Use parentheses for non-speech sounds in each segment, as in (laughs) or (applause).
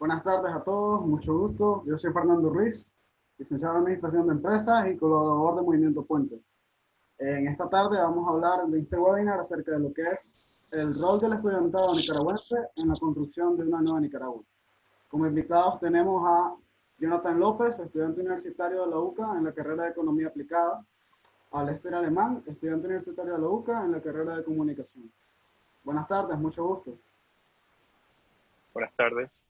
Buenas tardes a todos, mucho gusto. Yo soy Fernando Ruiz, licenciado en Administración de Empresas y colaborador de Movimiento Puente. En esta tarde vamos a hablar de este webinar acerca de lo que es el rol del estudiantado nicaragüense en la construcción de una nueva Nicaragua. Como invitados tenemos a Jonathan López, estudiante universitario de la UCA en la carrera de Economía Aplicada, a Lester Alemán, estudiante universitario de la UCA en la carrera de Comunicación. Buenas tardes, mucho gusto. Buenas tardes.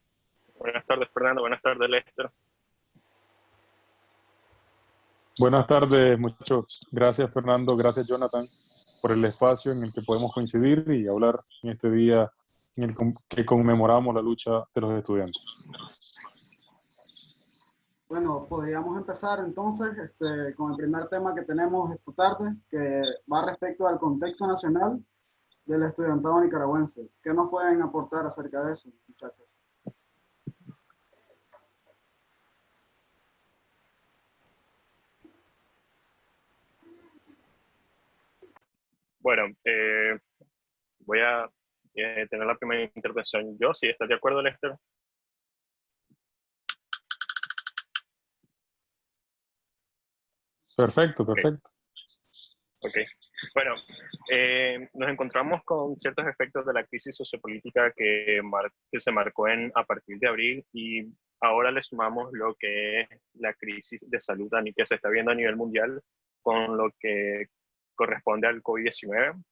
Buenas tardes, Fernando. Buenas tardes, Lester. Buenas tardes, muchachos. Gracias, Fernando. Gracias, Jonathan, por el espacio en el que podemos coincidir y hablar en este día en el que conmemoramos la lucha de los estudiantes. Bueno, podríamos empezar entonces este, con el primer tema que tenemos esta tarde, que va respecto al contexto nacional del estudiantado nicaragüense. ¿Qué nos pueden aportar acerca de eso, muchachos? Bueno, eh, voy a eh, tener la primera intervención yo, si estás de acuerdo, Lester. Perfecto, perfecto. Ok. Bueno, eh, nos encontramos con ciertos efectos de la crisis sociopolítica que, que se marcó en, a partir de abril y ahora le sumamos lo que es la crisis de salud que se está viendo a nivel mundial con lo que corresponde al COVID-19.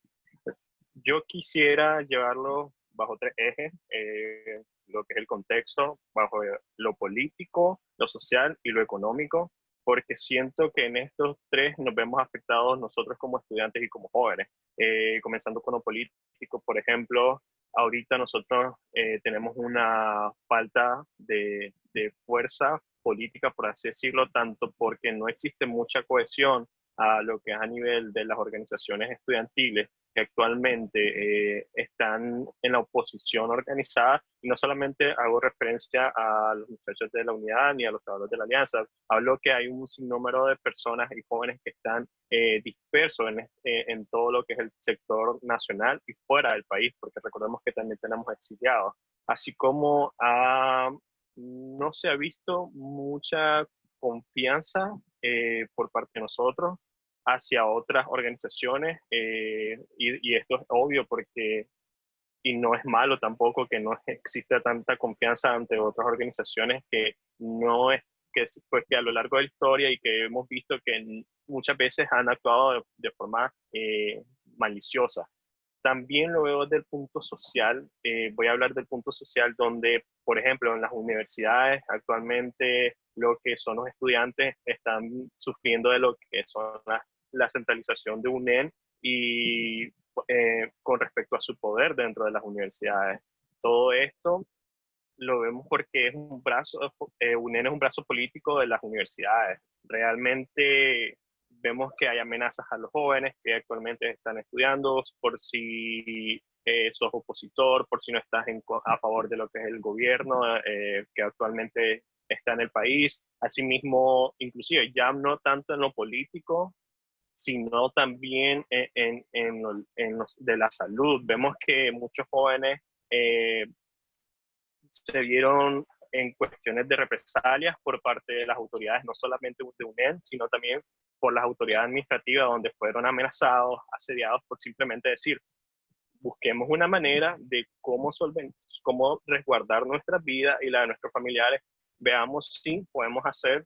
Yo quisiera llevarlo bajo tres ejes, eh, lo que es el contexto, bajo lo político, lo social y lo económico, porque siento que en estos tres nos vemos afectados nosotros como estudiantes y como jóvenes. Eh, comenzando con lo político, por ejemplo, ahorita nosotros eh, tenemos una falta de, de fuerza política, por así decirlo, tanto porque no existe mucha cohesión a lo que es a nivel de las organizaciones estudiantiles que actualmente eh, están en la oposición organizada, y no solamente hago referencia a los muchachos de la unidad ni a los trabajadores de la alianza, hablo que hay un sinnúmero de personas y jóvenes que están eh, dispersos en, eh, en todo lo que es el sector nacional y fuera del país, porque recordemos que también tenemos exiliados, así como ah, no se ha visto mucha confianza por parte de nosotros hacia otras organizaciones eh, y, esto es obvio porque y no es malo tampoco que no exista tanta confianza ante otras organizaciones que no es que, pues, que a lo largo de la historia y que hemos visto que muchas veces han actuado de, forma eh, maliciosa. También lo veo desde el punto social, eh, voy a hablar del punto social donde, por ejemplo, en las universidades actualmente lo que son los estudiantes están sufriendo de lo que son las la centralización de UNEN y eh, con respecto a su poder dentro de las universidades. Todo esto lo vemos porque es un brazo, eh, UNEN es un brazo político de las universidades. Realmente vemos que hay amenazas a los jóvenes que actualmente están estudiando por si eh, sos opositor, por si no estás a favor de lo que es el gobierno eh, que actualmente está en el país. Asimismo, inclusive ya no tanto en lo político, sino también en, en, los de la salud. Vemos que muchos jóvenes eh, se vieron en cuestiones de represalias por parte de las autoridades, no solamente de UNED, sino también por las autoridades administrativas, donde fueron amenazados, asediados por simplemente decir, busquemos una manera de cómo, cómo resguardar nuestra vida y la de nuestros familiares. Veamos si podemos hacer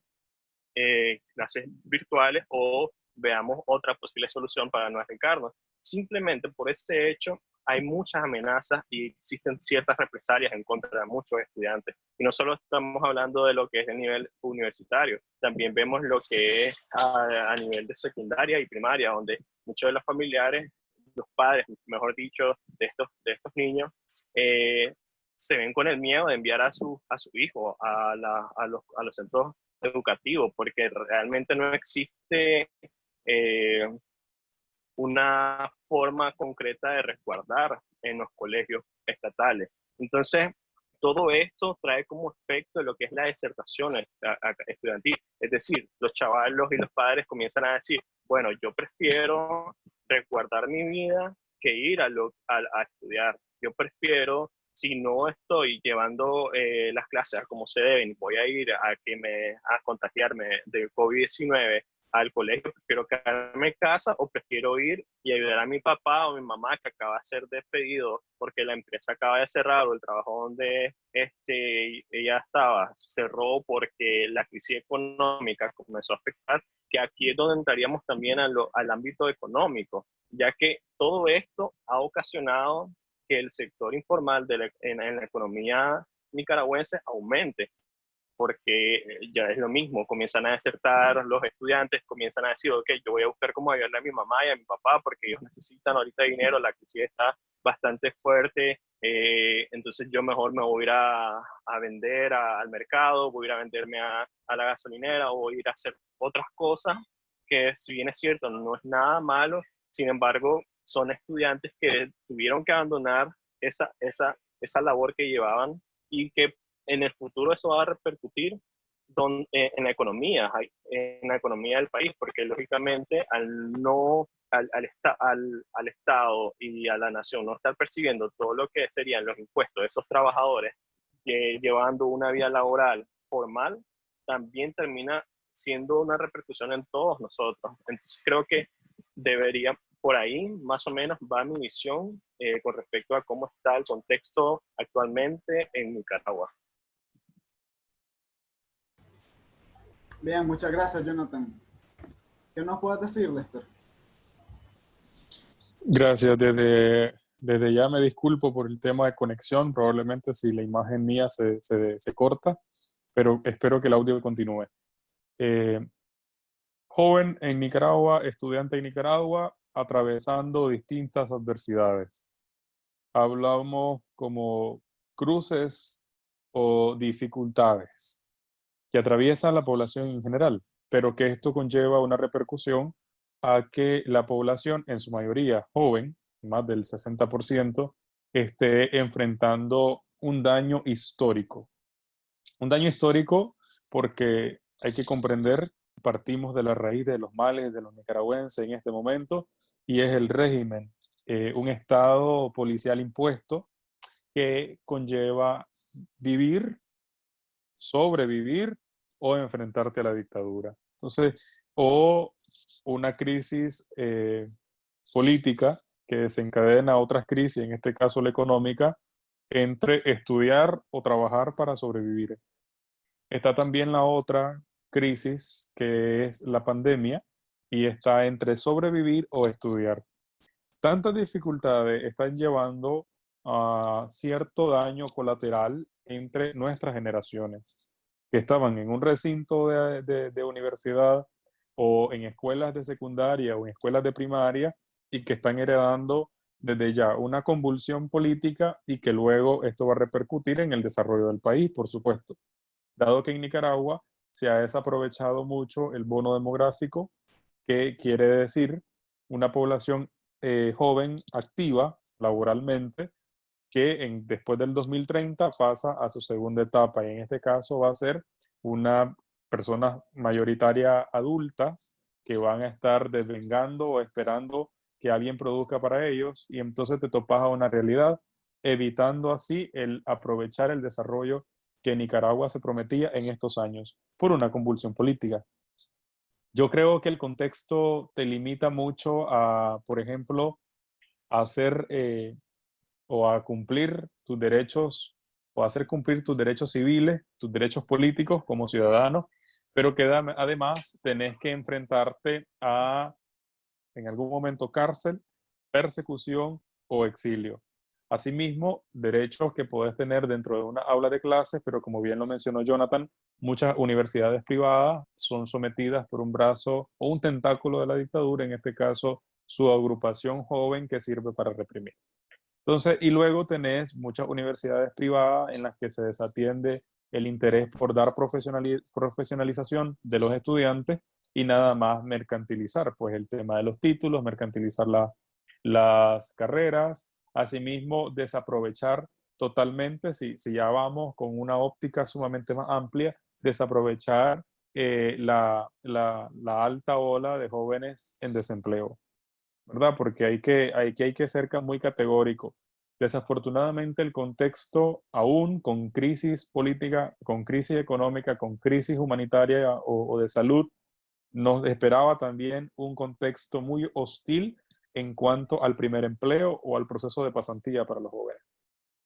eh, clases virtuales o veamos otra posible solución para no arriesgarnos. Simplemente por ese hecho hay muchas amenazas y existen ciertas represalias en contra de muchos estudiantes. Y no solo estamos hablando de lo que es el nivel universitario, también vemos lo que es a, nivel de secundaria y primaria, donde muchos de los familiares, los padres, mejor dicho, de estos, de estos niños, eh, se ven con el miedo de enviar a su, a su hijo a, a, los, a los centros educativos, porque realmente no existe eh, una forma concreta de resguardar en los colegios estatales. Entonces, todo esto trae como efecto lo que es la desertación estudiantil. Es decir, los chavalos y los padres comienzan a decir, bueno, yo prefiero resguardar mi vida que ir a, a, estudiar. Yo prefiero si no estoy llevando eh, las clases como se deben, voy a ir a que me a contagiarme de COVID-19 al colegio, prefiero quedarme en casa o prefiero ir y ayudar a mi papá o mi mamá que acaba de ser despedido porque la empresa acaba de cerrar o el trabajo donde este, ella estaba cerró porque la crisis económica comenzó a afectar, que aquí es donde entraríamos también al ámbito económico, ya que todo esto ha ocasionado que el sector informal de en la economía nicaragüense aumente porque eh, ya es lo mismo, comienzan a desertar los estudiantes, comienzan a decir, ok, yo voy a buscar cómo ayudarle a mi mamá y a mi papá porque ellos necesitan ahorita dinero, la crisis está bastante fuerte, eh, entonces yo mejor me voy a ir a, vender al mercado, voy a ir a venderme a, a, la gasolinera o voy a ir a hacer otras cosas que si bien es cierto, no es nada malo, sin embargo, son estudiantes que tuvieron que abandonar esa, esa, esa labor que llevaban y que en el futuro eso va a repercutir eh, en la economía, en la economía del país, porque lógicamente al no, al, al, al, Estado y a la nación no estar percibiendo todo lo que serían los impuestos de esos trabajadores llevando una vida laboral formal, también termina siendo una repercusión en todos nosotros. Entonces creo que debería, por ahí más o menos va mi visión eh, con respecto a cómo está el contexto actualmente en Nicaragua. Bien, muchas gracias, Jonathan. ¿Qué nos puedes decir, Lester? Gracias. Desde, desde ya me disculpo por el tema de conexión. Probablemente si la imagen mía se, se, corta, pero espero que el audio continúe. Eh, joven en Nicaragua, estudiante en Nicaragua, atravesando distintas adversidades. Hablamos como cruces o dificultades que atraviesa la población en general, pero que esto conlleva una repercusión a que la población, en su mayoría joven, más del 60%, esté enfrentando un daño histórico. Un daño histórico porque hay que comprender, partimos de la raíz de los males de los nicaragüenses en este momento, y es el régimen, eh, un estado policial impuesto que conlleva vivir, sobrevivir o enfrentarte a la dictadura. Entonces, o una crisis eh, política que desencadena otras crisis, en este caso la económica, entre estudiar o trabajar para sobrevivir. Está también la otra crisis que es la pandemia y está entre sobrevivir o estudiar. Tantas dificultades están llevando a cierto daño colateral entre nuestras generaciones que estaban en un recinto de, universidad o en escuelas de secundaria o en escuelas de primaria y que están heredando desde ya una convulsión política y que luego esto va a repercutir en el desarrollo del país, por supuesto. Dado que en Nicaragua se ha desaprovechado mucho el bono demográfico, que quiere decir una población eh, joven, activa laboralmente, que después del 2030 pasa a su segunda etapa y en este caso va a ser una personas mayoritaria adultas que van a estar desvengando o esperando que alguien produzca para ellos y entonces te topas a una realidad, evitando así el aprovechar el desarrollo que Nicaragua se prometía en estos años por una convulsión política. Yo creo que el contexto te limita mucho a, por ejemplo, hacer eh, o a cumplir tus derechos o hacer cumplir tus derechos civiles, tus derechos políticos como ciudadano, pero que además tenés que enfrentarte a, en algún momento, cárcel, persecución o exilio. Asimismo, derechos que puedes tener dentro de una aula de clases, pero como bien lo mencionó Jonathan, muchas universidades privadas son sometidas por un brazo o un tentáculo de la dictadura, en este caso su agrupación joven que sirve para reprimir. Entonces, y luego tenés muchas universidades privadas en las que se desatiende el interés por dar profesionalización de los estudiantes y nada más mercantilizar, pues el tema de los títulos, mercantilizar las carreras, asimismo desaprovechar totalmente, si, si ya vamos con una óptica sumamente más amplia, desaprovechar eh, la, la, la, alta ola de jóvenes en desempleo. ¿Verdad? Porque hay que, hay que, hay que ser muy categórico. Desafortunadamente el contexto, aún con crisis política, con crisis económica, con crisis humanitaria o, de salud, nos esperaba también un contexto muy hostil en cuanto al primer empleo o al proceso de pasantía para los jóvenes.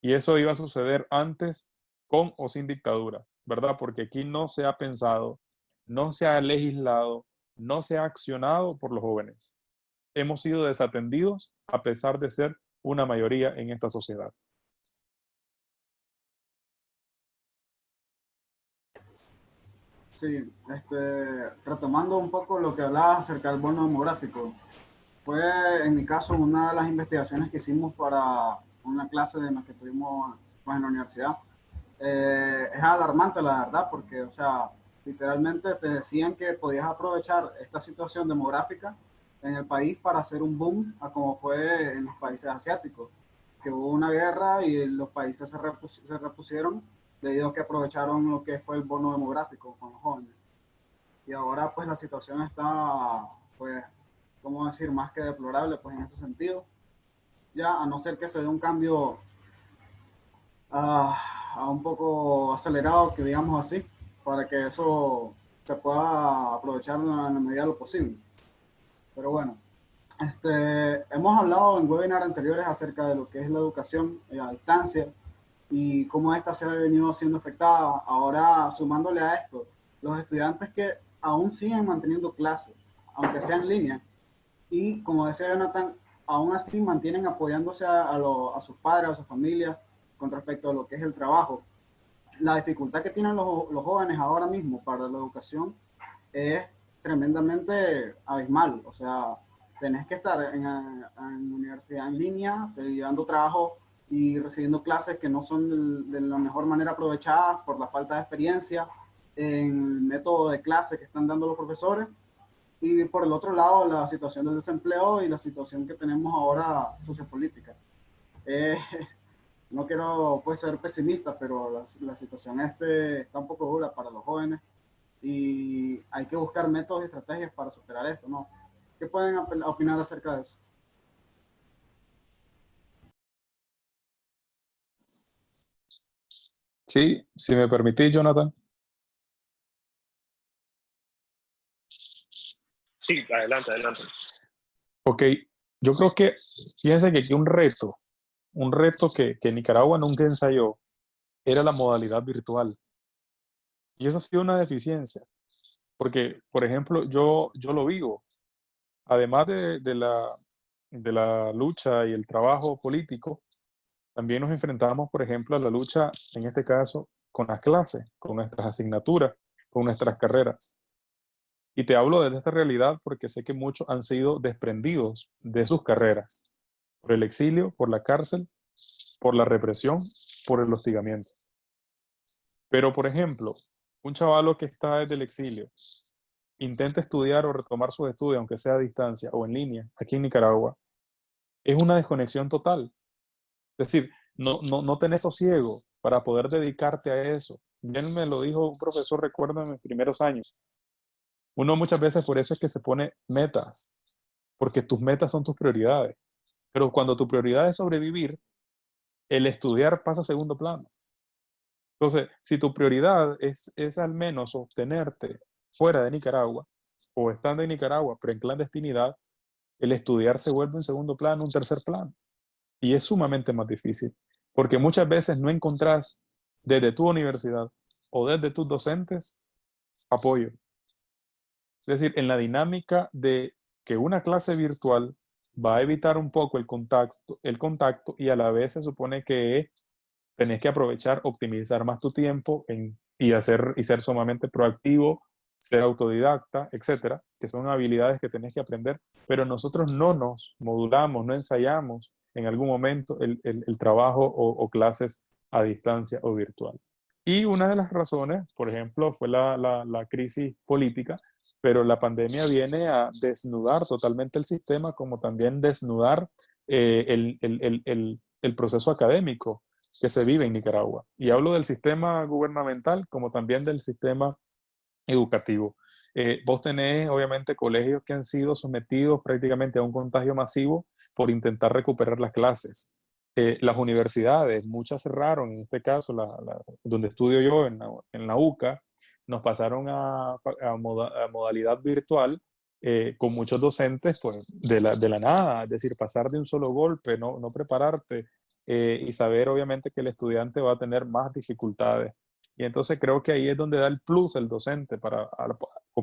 Y eso iba a suceder antes con o sin dictadura, ¿verdad? Porque aquí no se ha pensado, no se ha legislado, no se ha accionado por los jóvenes. Hemos sido desatendidos a pesar de ser una mayoría en esta sociedad. Sí, este, retomando un poco lo que hablaba acerca del bono demográfico, fue en mi caso una de las investigaciones que hicimos para una clase de la que tuvimos pues, en la universidad. Eh, es alarmante la verdad porque, o sea, literalmente te decían que podías aprovechar esta situación demográfica en el país para hacer un boom a como fue en los países asiáticos, que hubo una guerra y los países se, se repusieron debido a que aprovecharon lo que fue el bono demográfico con los jóvenes. Y ahora pues la situación está, pues, ¿cómo decir?, más que deplorable pues en ese sentido. Ya a no ser que se dé un cambio a un poco acelerado, que digamos así, para que eso se pueda aprovechar en la medida de lo posible. Pero bueno, este, hemos hablado en webinars anteriores acerca de lo que es la educación a distancia y cómo esta se ha venido siendo afectada. Ahora, sumándole a esto, los estudiantes que aún siguen manteniendo clases, aunque sea en línea, y como decía Jonathan, aún así mantienen apoyándose a, a, sus padres, a su familia, con respecto a lo que es el trabajo. La dificultad que tienen los, los jóvenes ahora mismo para la educación es tremendamente abismal. O sea, tenés que estar en, en universidad en línea, llevando trabajo y recibiendo clases que no son de, la mejor manera aprovechadas por la falta de experiencia en el método de clase que están dando los profesores. Y por el otro lado, la situación del desempleo y la situación que tenemos ahora sociopolítica. Eh, (laughs) no quiero pues, ser pesimista, pero la, la situación este está un poco dura para los jóvenes y hay que buscar métodos y estrategias para superar esto, ¿no? ¿Qué pueden opinar acerca de eso? Sí, si me permitís, Jonathan. Sí, adelante, adelante. Ok, yo creo que, fíjense que aquí un reto, un reto que, que Nicaragua nunca ensayó, era la modalidad virtual. Y eso ha sido una deficiencia, porque, por ejemplo, yo, yo lo vivo. Además de, de, la, de la lucha y el trabajo político, también nos enfrentamos, por ejemplo, a la lucha, en este caso, con las clases, con nuestras asignaturas, con nuestras carreras. Y te hablo de esta realidad porque sé que muchos han sido desprendidos de sus carreras, por el exilio, por la cárcel, por la represión, por el hostigamiento. Pero, por ejemplo, un chavalo que está desde el exilio intenta estudiar o retomar sus estudios, aunque sea a distancia o en línea, aquí en Nicaragua, es una desconexión total. Es decir, no, no, no tenés sosiego para poder dedicarte a eso. Bien me lo dijo un profesor, recuerdo, en mis primeros años. Uno muchas veces por eso es que se pone metas, porque tus metas son tus prioridades. Pero cuando tu prioridad es sobrevivir, el estudiar pasa a segundo plano. Entonces, si tu prioridad es, es al menos obtenerte fuera de Nicaragua, o estando en Nicaragua, pero en clandestinidad, el estudiar se vuelve un segundo plano, un tercer plano. Y es sumamente más difícil, porque muchas veces no encontrás desde tu universidad o desde tus docentes apoyo. Es decir, en la dinámica de que una clase virtual va a evitar un poco el contacto, el contacto y a la vez se supone que tenés que aprovechar, optimizar más tu tiempo y, hacer, y ser sumamente proactivo, ser autodidacta, etcétera, que son habilidades que tenés que aprender, pero nosotros no nos modulamos, no ensayamos en algún momento el, trabajo o, clases a distancia o virtual. Y una de las razones, por ejemplo, fue la, crisis política, pero la pandemia viene a desnudar totalmente el sistema, como también desnudar eh, el proceso académico que se vive en Nicaragua. Y hablo del sistema gubernamental como también del sistema educativo. Eh, vos tenés, obviamente, colegios que han sido sometidos prácticamente a un contagio masivo por intentar recuperar las clases. eh, las universidades, muchas cerraron, en este caso, donde estudio yo, en la, UCA, nos pasaron a, modalidad virtual eh, con muchos docentes pues, de, la, de la nada, es decir, pasar de un solo golpe, no, no prepararte eh, y saber obviamente que el estudiante va a tener más dificultades. Y entonces creo que ahí es donde da el plus el docente para,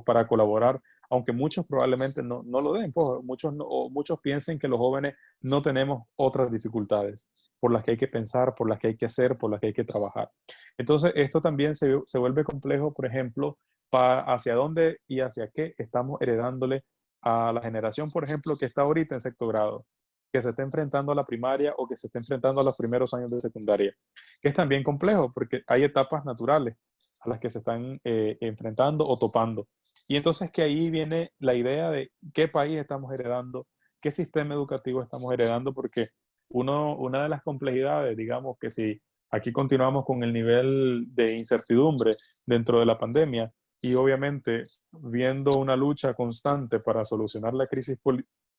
para colaborar aunque muchos probablemente no, no lo den, pues, muchos, muchos piensen que los jóvenes no tenemos otras dificultades por las que hay que pensar, por las que hay que hacer, por las que hay que trabajar. Entonces, esto también se, se vuelve complejo, por ejemplo, hacia dónde y hacia qué estamos heredándole a la generación, por ejemplo, que está ahorita en sexto grado, que se está enfrentando a la primaria o que se está enfrentando a los primeros años de secundaria, que es también complejo porque hay etapas naturales a las que se están eh, enfrentando o topando. Y entonces que ahí viene la idea de qué país estamos heredando, qué sistema educativo estamos heredando, porque uno, una de las complejidades, digamos que si aquí continuamos con el nivel de incertidumbre dentro de la pandemia y obviamente viendo una lucha constante para solucionar la crisis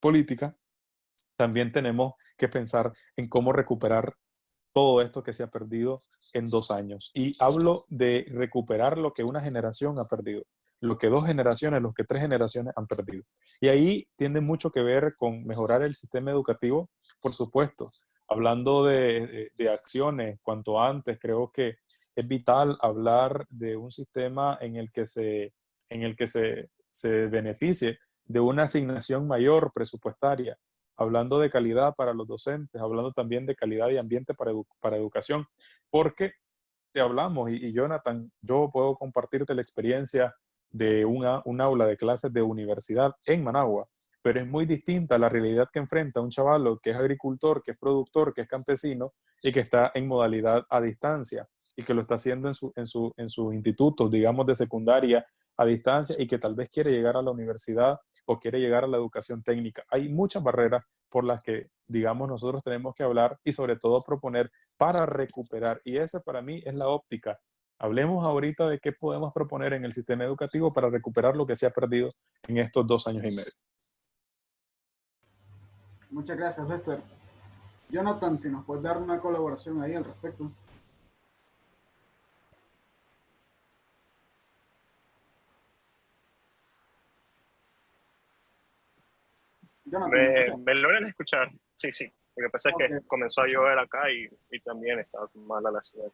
política, también tenemos que pensar en cómo recuperar todo esto que se ha perdido en dos años. Y hablo de recuperar lo que una generación ha perdido lo que dos generaciones, lo que tres generaciones han perdido. Y ahí tiene mucho que ver con mejorar el sistema educativo, por supuesto. Hablando de, acciones, cuanto antes, creo que es vital hablar de un sistema en el que se, en el que se, se beneficie de una asignación mayor presupuestaria, hablando de calidad para los docentes, hablando también de calidad y ambiente para, para educación, porque te hablamos, y, Jonathan, yo puedo compartirte la experiencia de una, un aula de clases de universidad en Managua, pero es muy distinta la realidad que enfrenta un chaval que es agricultor, que es productor, que es campesino y que está en modalidad a distancia y que lo está haciendo en, su, en, su, en sus institutos, digamos, de secundaria a distancia y que tal vez quiere llegar a la universidad o quiere llegar a la educación técnica. Hay muchas barreras por las que, digamos, nosotros tenemos que hablar y sobre todo proponer para recuperar. Y esa para mí es la óptica Hablemos ahorita de qué podemos proponer en el sistema educativo para recuperar lo que se ha perdido en estos dos años y medio. Muchas gracias, Lester. Jonathan, si nos puedes dar una colaboración ahí al respecto. Me, me, logran escuchar. Sí, sí. Lo que pasa es que comenzó a llover acá y, y también estaba mala la ciudad.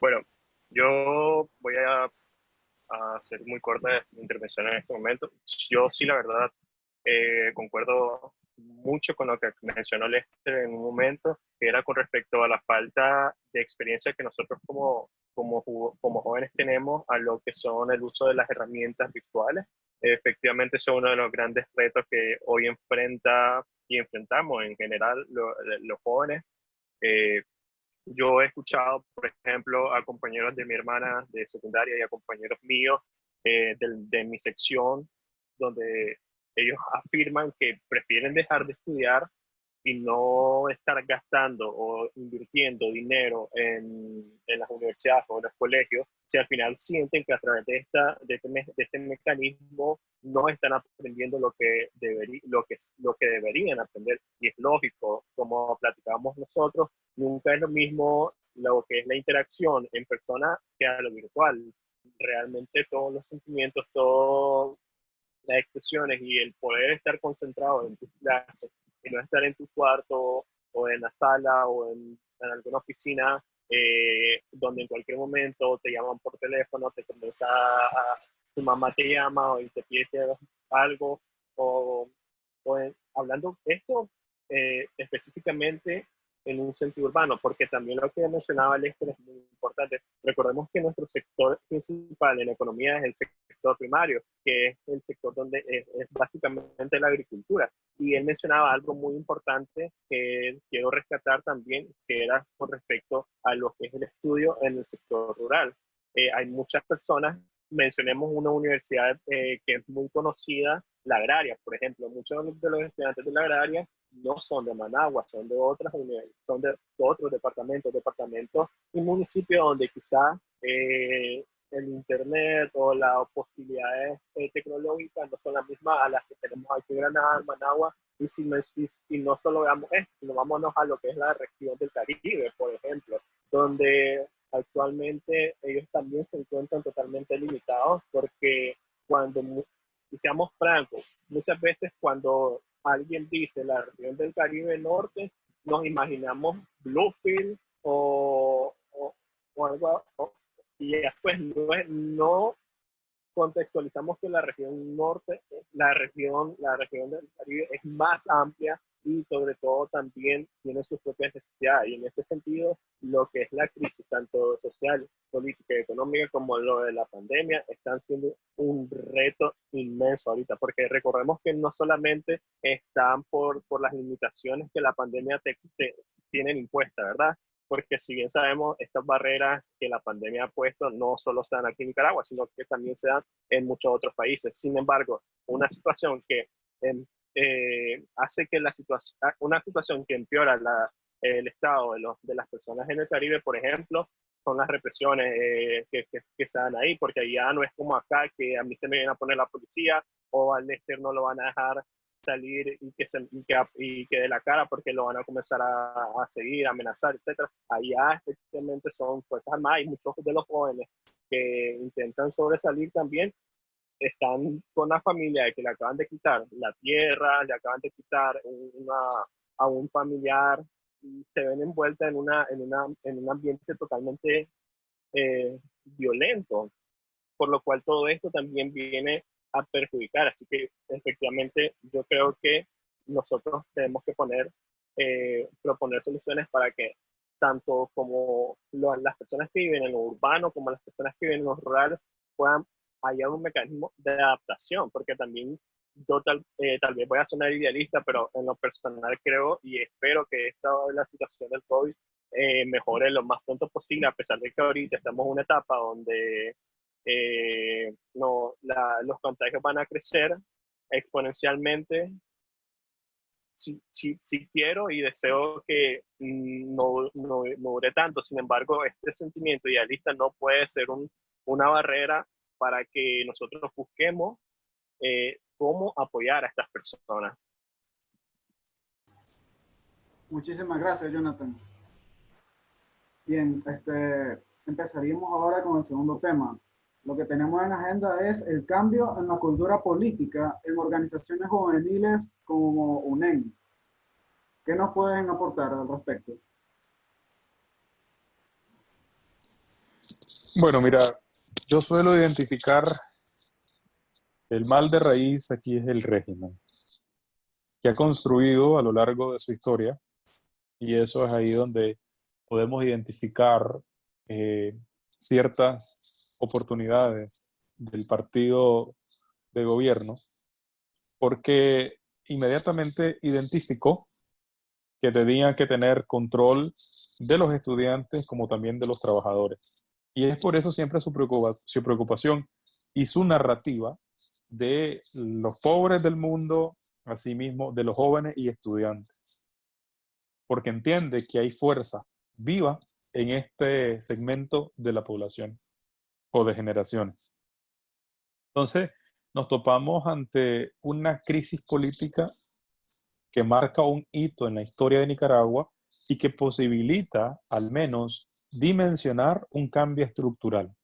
Bueno, yo voy a, hacer muy corta mi intervención en este momento. Yo sí, la verdad, eh, concuerdo mucho con lo que mencionó Lester en un momento, que era con respecto a la falta de experiencia que nosotros como, como, como jóvenes tenemos a lo que son el uso de las herramientas virtuales. Efectivamente, son uno de los grandes retos que hoy enfrenta y enfrentamos en general los jóvenes. Eh, yo he escuchado, por ejemplo, a compañeros de mi hermana de secundaria y a compañeros míos eh, de, de, mi sección, donde ellos afirman que prefieren dejar de estudiar y no estar gastando o invirtiendo dinero en, en las universidades o en los colegios, si al final sienten que a través de, esta, de, este, de este mecanismo no están aprendiendo lo que, deberí, lo, que, lo que deberían aprender. Y es lógico, como platicábamos nosotros, nunca es lo mismo lo que es la interacción en persona que a lo virtual. Realmente todos los sentimientos, todas las expresiones y el poder estar concentrado en tus clases y no estar en tu cuarto o en la sala o en, alguna oficina eh, donde en cualquier momento te llaman por teléfono, te comienza a, tu mamá te llama y te pide algo o, o hablando esto eh, específicamente en un sentido urbano, porque también lo que mencionaba Lester es muy importante. Recordemos que nuestro sector principal en la economía es el sector primario, que es el sector donde es, básicamente la agricultura. Y él mencionaba algo muy importante que quiero rescatar también, que era con respecto a lo que es el estudio en el sector rural. Eh, hay muchas personas, mencionemos una universidad eh, que es muy conocida, la agraria, por ejemplo, muchos de los estudiantes de la agraria no son de Managua, son de otras son de otros departamentos, departamentos y municipios donde quizá eh, el Internet o las posibilidades eh, tecnológicas no son las mismas a las que tenemos aquí en Granada, Managua, y si, no, y, no solo veamos esto, sino vámonos a lo que es la región del Caribe, por ejemplo, donde actualmente ellos también se encuentran totalmente limitados porque cuando, y seamos francos, muchas veces cuando alguien dice la región del Caribe Norte, nos imaginamos Bluefield o, o, algo, y después no, no contextualizamos que la región norte, la región, la región del Caribe es más amplia y sobre todo también tiene sus propias necesidades. Y en este sentido, lo que es la crisis, tanto social, política y económica, como lo de la pandemia, están siendo un reto inmenso ahorita, porque recordemos que no solamente están por, por las limitaciones que la pandemia te, te tienen impuestas, ¿verdad? Porque si bien sabemos, estas barreras que la pandemia ha puesto no solo se dan aquí en Nicaragua, sino que también se dan en muchos otros países. Sin embargo, una situación que en eh, hace que la situación, ah, una situación que empeora el estado de, los, de las personas en el Caribe, por ejemplo, son las represiones eh, que, que, se dan ahí, porque ya no es como acá que a mí se me viene a poner la policía o al Lester no lo van a dejar salir y que, se, y que, y que de la cara porque lo van a comenzar a, a seguir, a amenazar, etc. Allá efectivamente son fuerzas armadas y muchos de los jóvenes que intentan sobresalir también están con la familia de que le acaban de quitar la tierra, le acaban de quitar una, a un familiar y se ven envueltas en, una, en, una, en un ambiente totalmente eh, violento, por lo cual todo esto también viene a perjudicar. Así que efectivamente yo creo que nosotros tenemos que poner, eh, proponer soluciones para que tanto como las personas que viven en lo urbano como las personas que viven en lo rural puedan haya un mecanismo de adaptación, porque también yo tal, eh, tal vez voy a sonar idealista, pero en lo personal creo y espero que esta la situación del COVID eh, mejore lo más pronto posible, a pesar de que ahorita estamos en una etapa donde eh, no, los contagios van a crecer exponencialmente. Si, si, si quiero y deseo que mm, no, no, no, dure tanto, sin embargo, este sentimiento idealista no puede ser un, una barrera para que nosotros busquemos eh, cómo apoyar a estas personas. Muchísimas gracias, Jonathan. Bien, este, empezaríamos ahora con el segundo tema. Lo que tenemos en agenda es el cambio en la cultura política en organizaciones juveniles como UNEM. ¿Qué nos pueden aportar al respecto? Bueno, mira, yo suelo identificar el mal de raíz aquí es el régimen, que ha construido a lo largo de su historia, y eso es ahí donde podemos identificar eh, ciertas oportunidades del partido de gobierno, porque inmediatamente identificó que tenían que tener control de los estudiantes como también de los trabajadores. Y es por eso siempre su, preocupación y su narrativa de los pobres del mundo, asimismo de los jóvenes y estudiantes. Porque entiende que hay fuerza viva en este segmento de la población o de generaciones. Entonces, nos topamos ante una crisis política que marca un hito en la historia de Nicaragua y que posibilita al menos dimensionar un cambio estructural,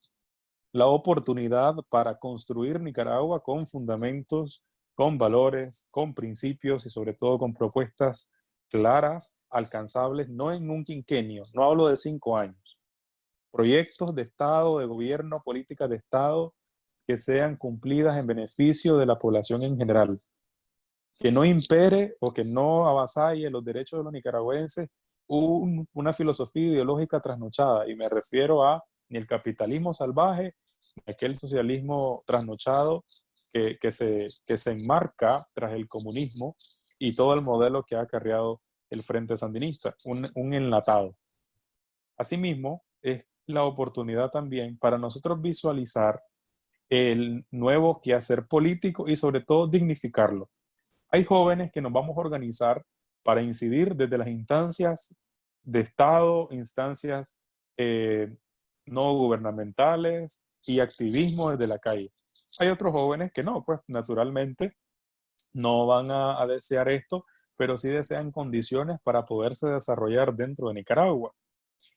la oportunidad para construir Nicaragua con fundamentos, con valores, con principios y sobre todo con propuestas claras, alcanzables, no en un quinquenio, no hablo de cinco años. Proyectos de Estado, de gobierno, políticas de Estado que sean cumplidas en beneficio de la población en general. Que no impere o que no avasalle los derechos de los nicaragüenses una filosofía ideológica trasnochada, y me refiero a ni el capitalismo salvaje, ni aquel socialismo trasnochado que, que, se, que se enmarca tras el comunismo y todo el modelo que ha acarreado el Frente Sandinista, un, un enlatado. Asimismo, es la oportunidad también para nosotros visualizar el nuevo quehacer político y sobre todo dignificarlo. Hay jóvenes que nos vamos a organizar para incidir desde las instancias de Estado, instancias eh, no gubernamentales, y activismo desde la calle. Hay otros jóvenes que no, pues naturalmente no van a, desear esto, pero sí desean condiciones para poderse desarrollar dentro de Nicaragua.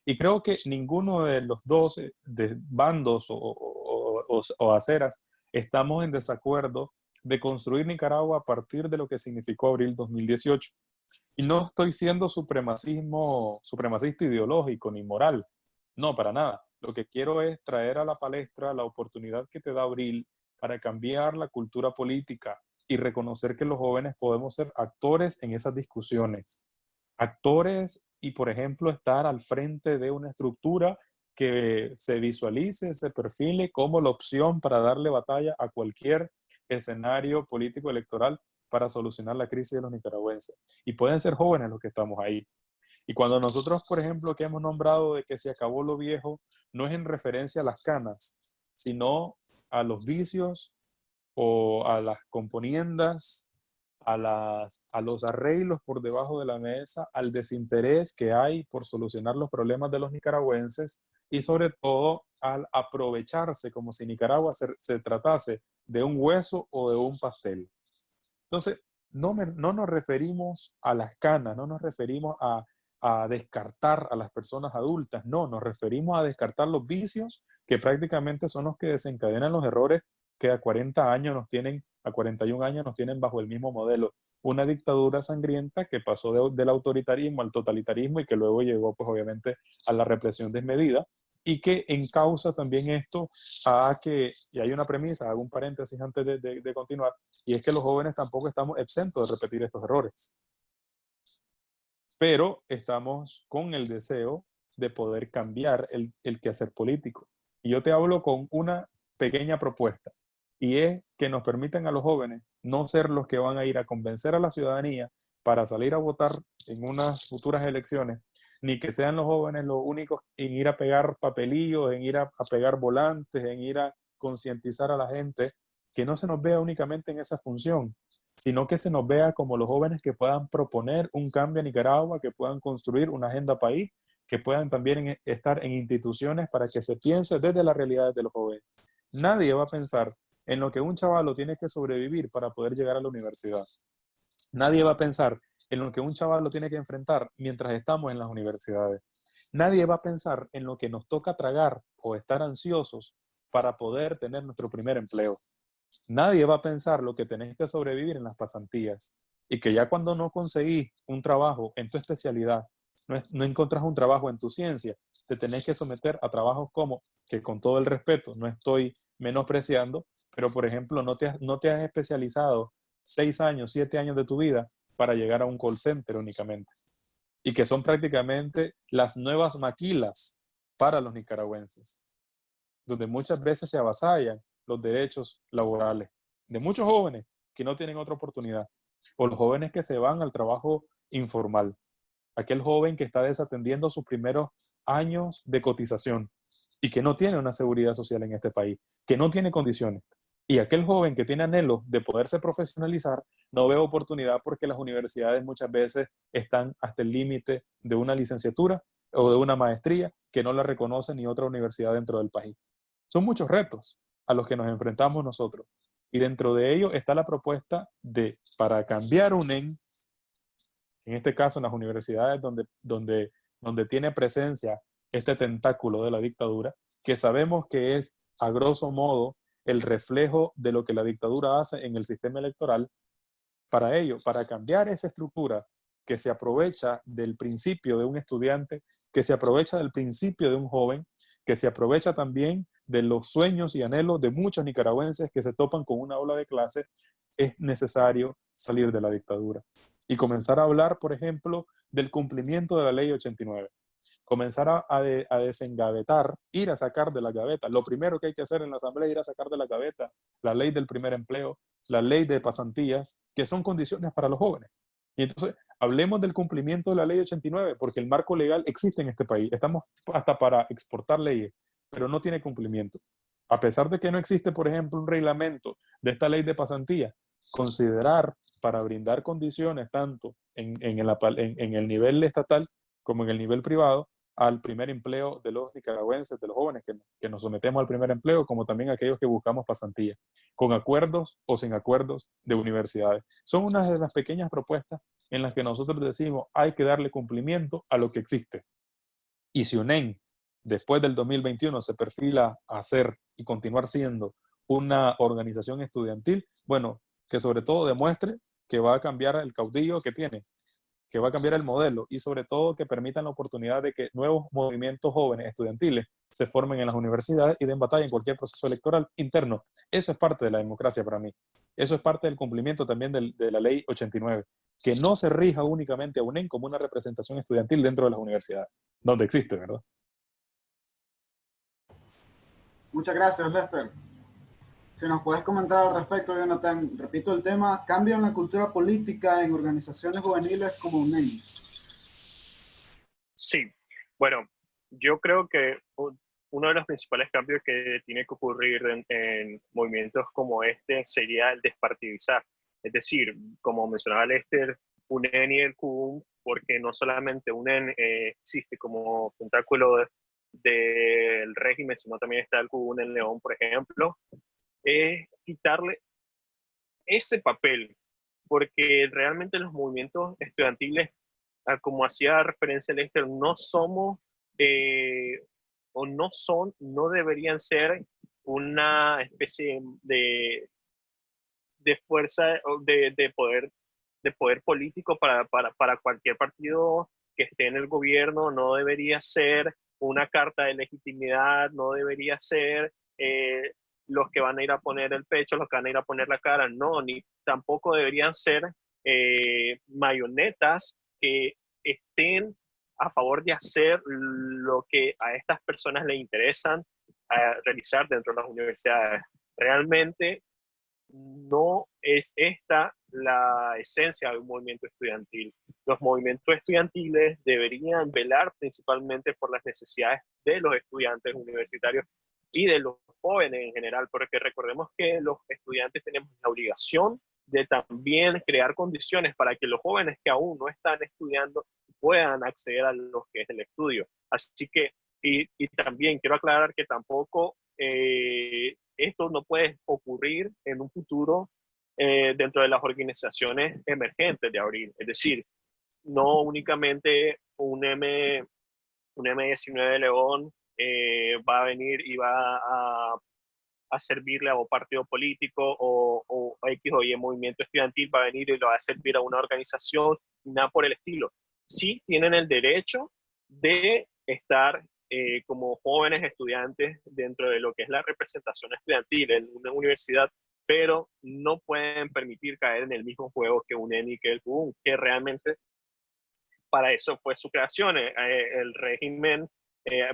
Y creo que ninguno de los dos eh, bandos o, o, aceras estamos en desacuerdo de construir Nicaragua a partir de lo que significó abril 2018. Y no estoy siendo supremacismo, supremacista ideológico ni moral. No, para nada. Lo que quiero es traer a la palestra la oportunidad que te da abril para cambiar la cultura política y reconocer que los jóvenes podemos ser actores en esas discusiones. Actores y, por ejemplo, estar al frente de una estructura que se visualice, se perfile como la opción para darle batalla a cualquier escenario político electoral para solucionar la crisis de los nicaragüenses. Y pueden ser jóvenes los que estamos ahí. Y cuando nosotros, por ejemplo, que hemos nombrado de que se acabó lo viejo, no es en referencia a las canas, sino a los vicios o a las componiendas, a, las, a los arreglos por debajo de la mesa, al desinterés que hay por solucionar los problemas de los nicaragüenses y sobre todo al aprovecharse como si Nicaragua se, tratase de un hueso o de un pastel. Entonces, no, no nos referimos a las canas, no nos referimos a, a descartar a las personas adultas, no, nos referimos a descartar los vicios que prácticamente son los que desencadenan los errores que a 40 años nos tienen, a 41 años nos tienen bajo el mismo modelo. Una dictadura sangrienta que pasó del autoritarismo al totalitarismo y que luego llegó, pues obviamente, a la represión desmedida y que encausa también esto a que, y hay una premisa, hago un paréntesis antes de, de continuar, y es que los jóvenes tampoco estamos exentos de repetir estos errores. Pero estamos con el deseo de poder cambiar el, el quehacer político. Y yo te hablo con una pequeña propuesta, y es que nos permitan a los jóvenes no ser los que van a ir a convencer a la ciudadanía para salir a votar en unas futuras elecciones, ni que sean los jóvenes los únicos en ir a pegar papelillos, en ir a, pegar volantes, en ir a concientizar a la gente, que no se nos vea únicamente en esa función, sino que se nos vea como los jóvenes que puedan proponer un cambio a Nicaragua, que puedan construir una agenda país que puedan también estar en instituciones para que se piense desde las realidades de los jóvenes. Nadie va a pensar en lo que un chaval tiene que sobrevivir para poder llegar a la universidad. Nadie va a pensar en lo que un chaval tiene que enfrentar mientras estamos en las universidades. Nadie va a pensar en lo que nos toca tragar o estar ansiosos para poder tener nuestro primer empleo. Nadie va a pensar lo que tenés que sobrevivir en las pasantías y que ya cuando no conseguís un trabajo en tu especialidad no, encontrás un trabajo en tu ciencia, te tenés que someter a trabajos como, que con todo el respeto, no estoy menospreciando, pero por ejemplo, no te, no te has especializado seis años, siete años de tu vida para llegar a un call center únicamente. Y que son prácticamente las nuevas maquilas para los nicaragüenses, donde muchas veces se avasallan los derechos laborales de muchos jóvenes que no tienen otra oportunidad, o los jóvenes que se van al trabajo informal aquel joven que está desatendiendo sus primeros años de cotización y que no tiene una seguridad social en este país, que no tiene condiciones. Y aquel joven que tiene anhelo de poderse profesionalizar no ve oportunidad porque las universidades muchas veces están hasta el límite de una licenciatura o de una maestría que no la reconoce ni otra universidad dentro del país. Son muchos retos a los que nos enfrentamos nosotros. Y dentro de ello está la propuesta de, para cambiar UNEN, en este caso en las universidades donde, donde, donde tiene presencia este tentáculo de la dictadura, que sabemos que es a grosso modo el reflejo de lo que la dictadura hace en el sistema electoral, para ello, para cambiar esa estructura que se aprovecha del principio de un estudiante, que se aprovecha del principio de un joven, que se aprovecha también de los sueños y anhelos de muchos nicaragüenses que se topan con una ola de clase, es necesario salir de la dictadura y comenzar a hablar, por ejemplo, del cumplimiento de la ley 89. Comenzar a, a, desengavetar, ir a sacar de la gaveta. Lo primero que hay que hacer en la asamblea es ir a sacar de la gaveta la ley del primer empleo, la ley de pasantías, que son condiciones para los jóvenes. Y entonces, hablemos del cumplimiento de la ley 89, porque el marco legal existe en este país. Estamos hasta para exportar leyes, pero no tiene cumplimiento. A pesar de que no existe, por ejemplo, un reglamento de esta ley de pasantía, considerar para brindar condiciones tanto en, el, en, el nivel estatal como en el nivel privado al primer empleo de los nicaragüenses, de los jóvenes que, que, nos sometemos al primer empleo, como también aquellos que buscamos pasantía, con acuerdos o sin acuerdos de universidades. Son unas de las pequeñas propuestas en las que nosotros decimos hay que darle cumplimiento a lo que existe. Y si UNEN, después del 2021, se perfila a ser y continuar siendo una organización estudiantil, bueno, que sobre todo demuestre que va a cambiar el caudillo que tiene, que va a cambiar el modelo y sobre todo que permitan la oportunidad de que nuevos movimientos jóvenes estudiantiles se formen en las universidades y den batalla en cualquier proceso electoral interno. Eso es parte de la democracia para mí. Eso es parte del cumplimiento también de la ley 89, que no se rija únicamente a UNEN como una representación estudiantil dentro de las universidades, donde existe, ¿verdad? Muchas gracias, Lester. Si nos puedes comentar al respecto, Jonathan, repito el tema, cambio en la cultura política en organizaciones juveniles como UNEM. Sí, bueno, yo creo que uno de los principales cambios que tiene que ocurrir en, movimientos como este sería el despartidizar. Es decir, como mencionaba Lester, UNEN y el CUM, porque no solamente UNEN eh, existe como tentáculo del régimen, sino también está el CUN en León, por ejemplo, es quitarle ese papel, porque realmente los movimientos estudiantiles, ah, como hacía referencia Lester, no somos eh, o no son, no deberían ser una especie de, de fuerza de, de, poder de poder político para, para, para cualquier partido que esté en el gobierno, no debería ser una carta de legitimidad, no debería ser eh, los que van a ir a poner el pecho, los que van a ir a poner la cara, no, ni tampoco deberían ser eh, mayonetas que estén a favor de hacer lo que a estas personas les interesan realizar dentro de las universidades. Realmente no es esta la esencia de un movimiento estudiantil. Los movimientos estudiantiles deberían velar principalmente por las necesidades de los estudiantes universitarios y de los jóvenes en general, porque recordemos que los estudiantes tenemos la obligación de también crear condiciones para que los jóvenes que aún no están estudiando puedan acceder a lo que es el estudio. Así que, y, y también quiero aclarar que tampoco eh, esto no puede ocurrir en un futuro eh, dentro de las organizaciones emergentes de abril. Es decir, no únicamente un, M, un M19 de León eh, va a venir y va a, a, servirle a un partido político o, o X o Y movimiento estudiantil va a venir y lo va a servir a una organización, nada por el estilo. Sí tienen el derecho de estar eh, como jóvenes estudiantes dentro de lo que es la representación estudiantil en una universidad, pero no pueden permitir caer en el mismo juego que un ENI que el CUN, que realmente para eso fue su creación. Eh, el régimen,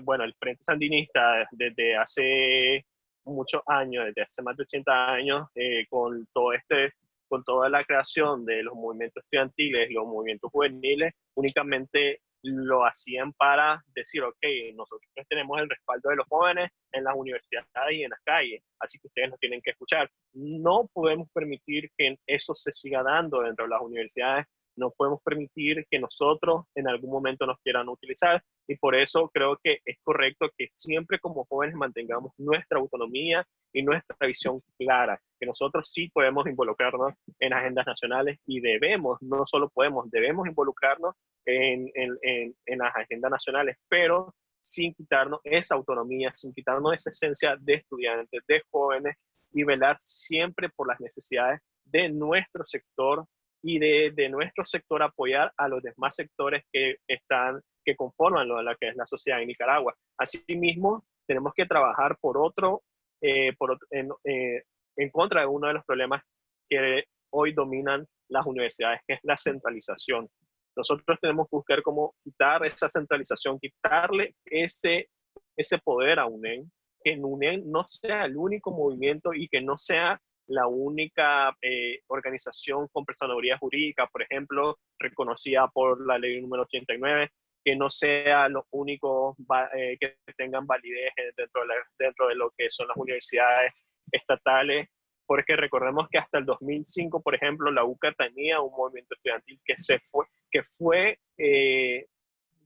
bueno, el Frente Sandinista desde hace muchos años, desde hace más de 80 años, con todo este con toda la creación de los movimientos estudiantiles, los movimientos juveniles, únicamente lo hacían para decir, ok, nosotros tenemos el respaldo de los jóvenes en las universidades y en las calles, así que ustedes nos tienen que escuchar. No podemos permitir que eso se siga dando dentro de las universidades no podemos permitir que nosotros en algún momento nos quieran utilizar y por eso creo que es correcto que siempre como jóvenes mantengamos nuestra autonomía y nuestra visión clara, que nosotros sí podemos involucrarnos en agendas nacionales y debemos, no solo podemos, debemos involucrarnos en, en, en, las agendas nacionales, pero sin quitarnos esa autonomía, sin quitarnos esa esencia de estudiantes, de jóvenes y velar siempre por las necesidades de nuestro sector y de, nuestro sector apoyar a los demás sectores que están, que conforman lo, la que es la sociedad en Nicaragua. Asimismo, tenemos que trabajar por otro, eh, por, en, eh, en contra de uno de los problemas que hoy dominan las universidades, que es la centralización. Nosotros tenemos que buscar cómo quitar esa centralización, quitarle ese, ese poder a UNEN, que UNEN no sea el único movimiento y que no sea la única eh, organización con personalidad jurídica, por ejemplo, reconocida por la ley número 89, que no sea lo único eh, que tengan validez dentro de, dentro de lo que son las universidades estatales, porque recordemos que hasta el 2005, por ejemplo, la UCA tenía un movimiento estudiantil que, se fue, que fue eh,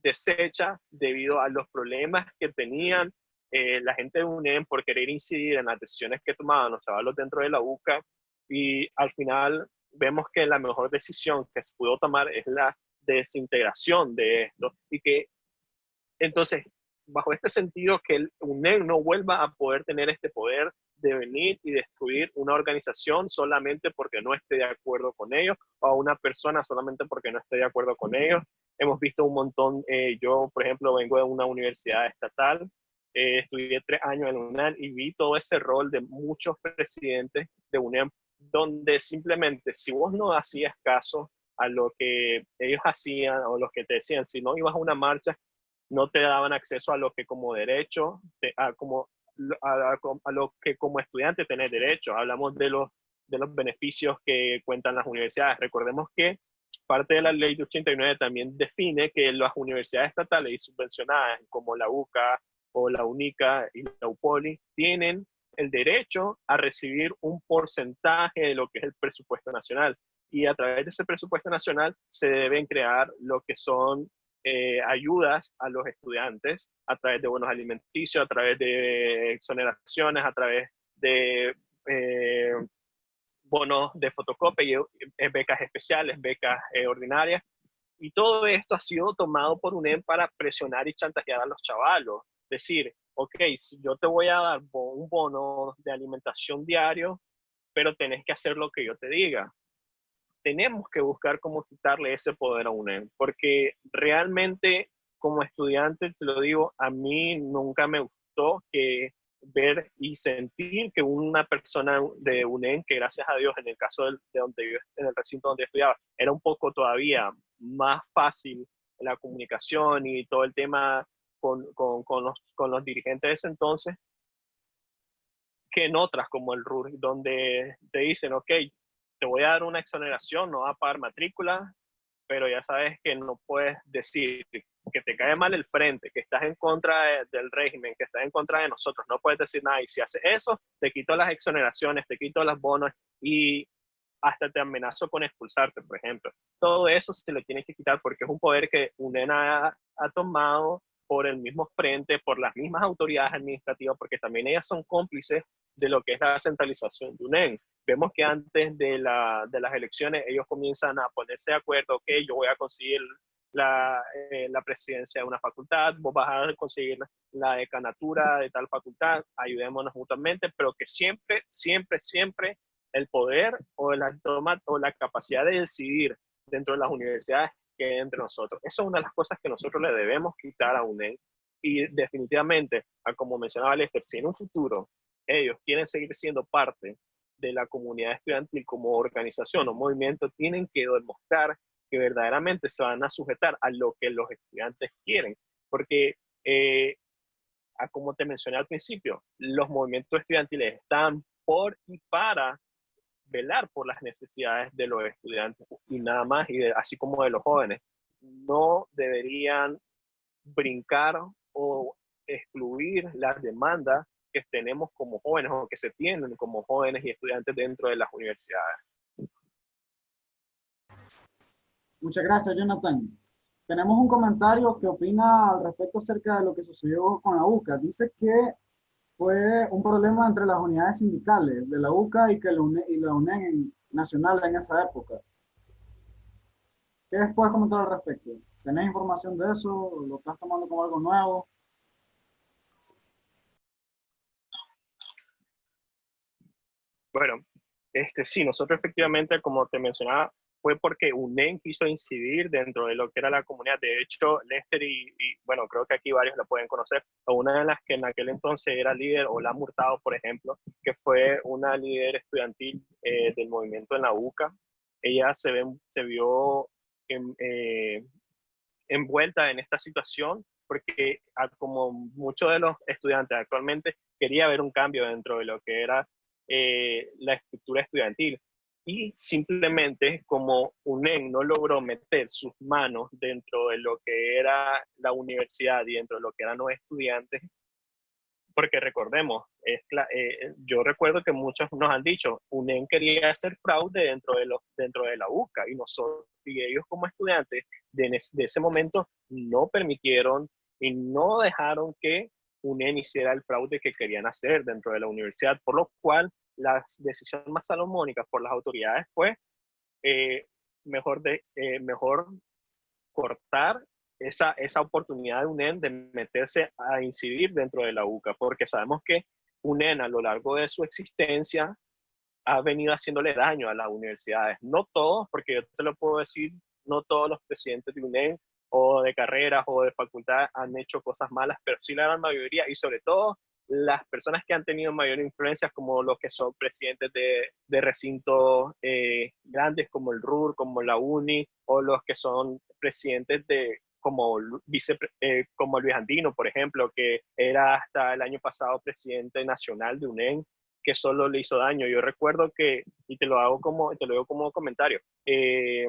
deshecha debido a los problemas que tenían eh, la gente de UNEM por querer incidir en las decisiones que tomaban los chavalos dentro de la UCA y al final vemos que la mejor decisión que se pudo tomar es la desintegración de esto y que entonces bajo este sentido que el UNEM no vuelva a poder tener este poder de venir y destruir una organización solamente porque no esté de acuerdo con ellos o a una persona solamente porque no esté de acuerdo con ellos. Hemos visto un montón, eh, yo por ejemplo vengo de una universidad estatal eh, estudié tres años en UNAM y vi todo ese rol de muchos presidentes de UNAM, donde simplemente si vos no hacías caso a lo que ellos hacían o los que te decían, si no ibas a una marcha, no te daban acceso a lo que como derecho, a, como, a, a lo que como estudiante tenés derecho. Hablamos de los, de los beneficios que cuentan las universidades. Recordemos que parte de la ley de 89 también define que las universidades estatales y subvencionadas como la UCA, o la UNICA y la UPOLI tienen el derecho a recibir un porcentaje de lo que es el presupuesto nacional. Y a través de ese presupuesto nacional se deben crear lo que son eh, ayudas a los estudiantes a través de bonos alimenticios, a través de exoneraciones, a través de eh, bonos de fotocopia, eh, becas especiales, becas ordinarias. Y todo esto ha sido tomado por UNEM para presionar y chantajear a los chavalos decir, ok, yo te voy a dar un bono de alimentación diario, pero tenés que hacer lo que yo te diga. Tenemos que buscar cómo quitarle ese poder a UNEM, porque realmente como estudiante, te lo digo, a mí nunca me gustó que ver y sentir que una persona de UNEM, que gracias a Dios en el caso de, donde yo, en el recinto donde estudiaba, era un poco todavía más fácil la comunicación y todo el tema con, con, con, los, con los dirigentes de ese entonces que en otras como el RUR, donde te dicen, ok, te voy a dar una exoneración, no va a pagar matrícula, pero ya sabes que no puedes decir que te cae mal el frente, que estás en contra del régimen, que estás en contra de nosotros, no puedes decir nada. Y si haces eso, te quito las exoneraciones, te quito las bonos y hasta te amenazo con expulsarte, por ejemplo. Todo eso se le tiene que quitar porque es un poder que UNENA ha, ha tomado por el mismo frente, por las mismas autoridades administrativas, porque también ellas son cómplices de lo que es la centralización de UNEN. Vemos que antes de, la, de las elecciones ellos comienzan a ponerse de acuerdo, ok, yo voy a conseguir la, eh, la, presidencia de una facultad, vos vas a conseguir la decanatura de tal facultad, ayudémonos mutuamente, pero que siempre, siempre, siempre el poder o la, o la capacidad de decidir dentro de las universidades entre nosotros. Esa es una de las cosas que nosotros le debemos quitar a UNED y definitivamente, como mencionaba Lester, si en un futuro ellos quieren seguir siendo parte de la comunidad estudiantil como organización o movimiento, tienen que demostrar que verdaderamente se van a sujetar a lo que los estudiantes quieren. Porque, eh, como te mencioné al principio, los movimientos estudiantiles están por y para velar por las necesidades de los estudiantes y nada más, y así como de los jóvenes. No deberían brincar o excluir las demandas que tenemos como jóvenes o que se tienen como jóvenes y estudiantes dentro de las universidades. Muchas gracias, Jonathan. Tenemos un comentario que opina al respecto acerca de lo que sucedió con la UCA. Dice que fue un problema entre las unidades sindicales de la UCA y, que la UNE, y la UNED nacional en esa época. ¿Qué puedes comentar al respecto? ¿Tenés información de eso? ¿Lo estás tomando como algo nuevo? Bueno, este, sí, nosotros efectivamente, como te mencionaba, fue porque UNEN quiso incidir dentro de lo que era la comunidad. De hecho, Lester y, bueno, creo que aquí varios la pueden conocer, una de las que en aquel entonces era líder, o la Murtado, por ejemplo, que fue una líder estudiantil eh, del movimiento en la UCA. Ella se, ve, se vio eh, envuelta en esta situación porque como muchos de los estudiantes actualmente quería ver un cambio dentro de lo que era eh, la estructura estudiantil y simplemente como UNEN no logró meter sus manos dentro de lo que era la universidad y dentro de lo que eran los estudiantes, porque recordemos, eh, yo recuerdo que muchos nos han dicho, UNEN quería hacer fraude dentro de, los, dentro de la UCA y nosotros y ellos como estudiantes de ese momento no permitieron y no dejaron que UNEN hiciera el fraude que querían hacer dentro de la universidad, por lo cual la decisión más salomónica por las autoridades fue eh, mejor, de, eh, mejor cortar esa, esa oportunidad de UNEN de meterse a incidir dentro de la UCA, porque sabemos que UNEN a lo largo de su existencia ha venido haciéndole daño a las universidades. No todos, porque yo te lo puedo decir, no todos los presidentes de UNEN o de carreras o de facultad han hecho cosas malas, pero sí la gran mayoría y sobre todo las personas que han tenido mayor influencia, como los que son presidentes de, de recintos eh, grandes como el RUR, como la UNI, o los que son presidentes de como, vice, eh, como Luis Andino, por ejemplo, que era hasta el año pasado presidente nacional de UNEN, que solo le hizo daño. Yo recuerdo que, y te lo hago como, te lo digo como comentario, eh,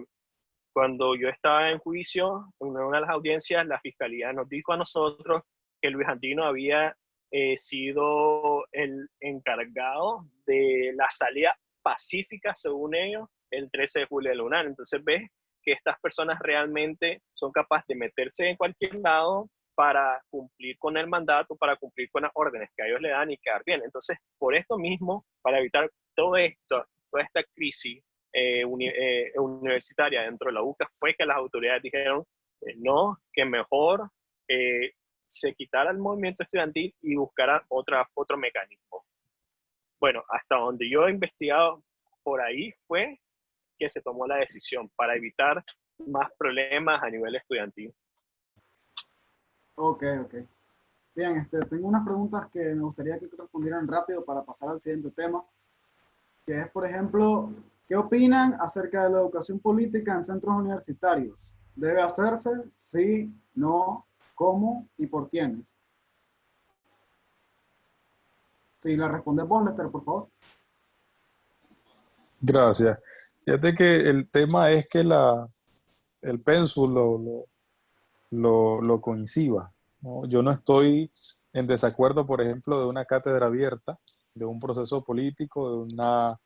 cuando yo estaba en juicio, en una de las audiencias, la fiscalía nos dijo a nosotros que Luis Andino había eh, sido el encargado de la salida pacífica, según ellos, el 13 de julio de lunar. Entonces ves que estas personas realmente son capaces de meterse en cualquier lado para cumplir con el mandato, para cumplir con las órdenes que a ellos le dan y quedar bien. Entonces, por esto mismo, para evitar todo esto, toda esta crisis eh, eh, universitaria dentro de la UCA, fue que las autoridades dijeron, no, que mejor se quitara el movimiento estudiantil y buscara otra, otro mecanismo. Bueno, hasta donde yo he investigado por ahí fue que se tomó la decisión para evitar más problemas a nivel estudiantil. Ok, ok. Bien, este, tengo unas preguntas que me gustaría que respondieran rápido para pasar al siguiente tema, que es, por ejemplo, ¿qué opinan acerca de la educación política en centros universitarios? ¿Debe hacerse? ¿Sí? ¿No? cómo y por quiénes. Si la responde por favor. Gracias. Fíjate que el tema es que la, el pénsul lo, lo, lo, coincida. Yo no estoy en desacuerdo, por ejemplo, de una cátedra abierta, de un proceso político, de una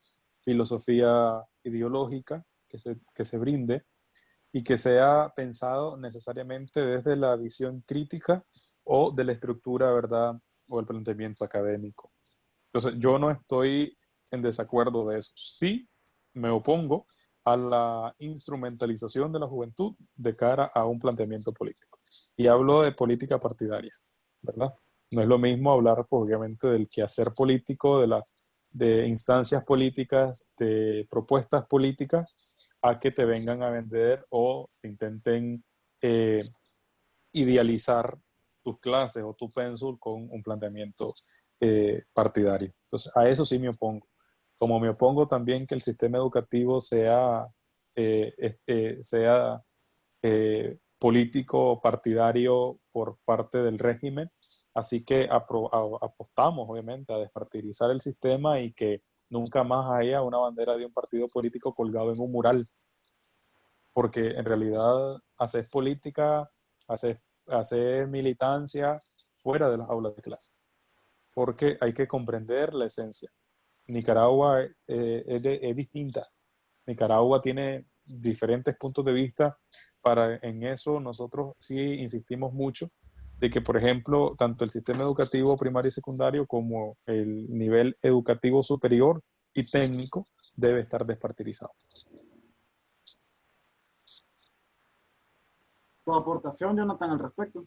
filosofía ideológica que se, que se brinde, y que sea pensado necesariamente desde la visión crítica o de la estructura, ¿verdad? O el planteamiento académico. Entonces, yo no estoy en desacuerdo de eso. Sí, me opongo a la instrumentalización de la juventud de cara a un planteamiento político. Y hablo de política partidaria, ¿verdad? No es lo mismo hablar, obviamente, del quehacer político, de, la, de instancias políticas, de propuestas políticas, a que te vengan a vender o intenten eh, idealizar tus clases o tu pénsul con un planteamiento eh, partidario. Entonces, a eso sí me opongo. Como me opongo también que el sistema educativo sea, eh, sea político partidario por parte del régimen, así que apostamos obviamente a despartidizar el sistema y que nunca más haya una bandera de un partido político colgado en un mural. Porque en realidad haces política, haces, haces militancia fuera de las aulas de clase. Porque hay que comprender la esencia. Nicaragua eh, es, es distinta. Nicaragua tiene diferentes puntos de vista. Para en eso nosotros sí insistimos mucho de que, por ejemplo, tanto el sistema educativo primario y secundario como el nivel educativo superior y técnico debe estar despartidizado. ¿Tu aportación, Jonathan, al respecto?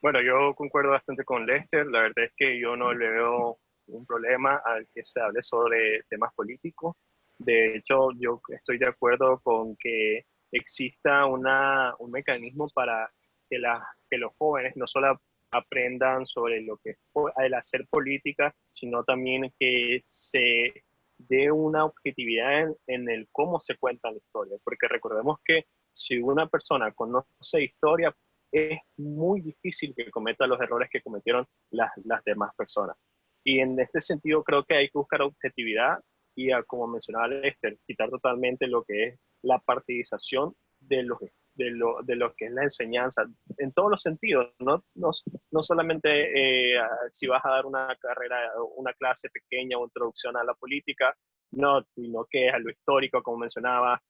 Bueno, yo concuerdo bastante con Lester. La verdad es que yo no le veo un problema al que se hable sobre temas políticos. De hecho, yo estoy de acuerdo con que exista una, un mecanismo para que, la, que los jóvenes no solo aprendan sobre lo que es el hacer política, sino también que se dé una objetividad en, en, el cómo se cuenta la historia. Porque recordemos que si una persona conoce historia, es muy difícil que cometa los errores que cometieron las, las demás personas. Y en este sentido creo que hay que buscar objetividad y, como mencionaba Lester, quitar totalmente lo que es la partidización de los, de lo, de lo que es la enseñanza, en todos los sentidos, no, no, no solamente eh, si vas a dar una carrera, una clase pequeña o introducción a la política, no, sino que es a lo histórico, como mencionaba,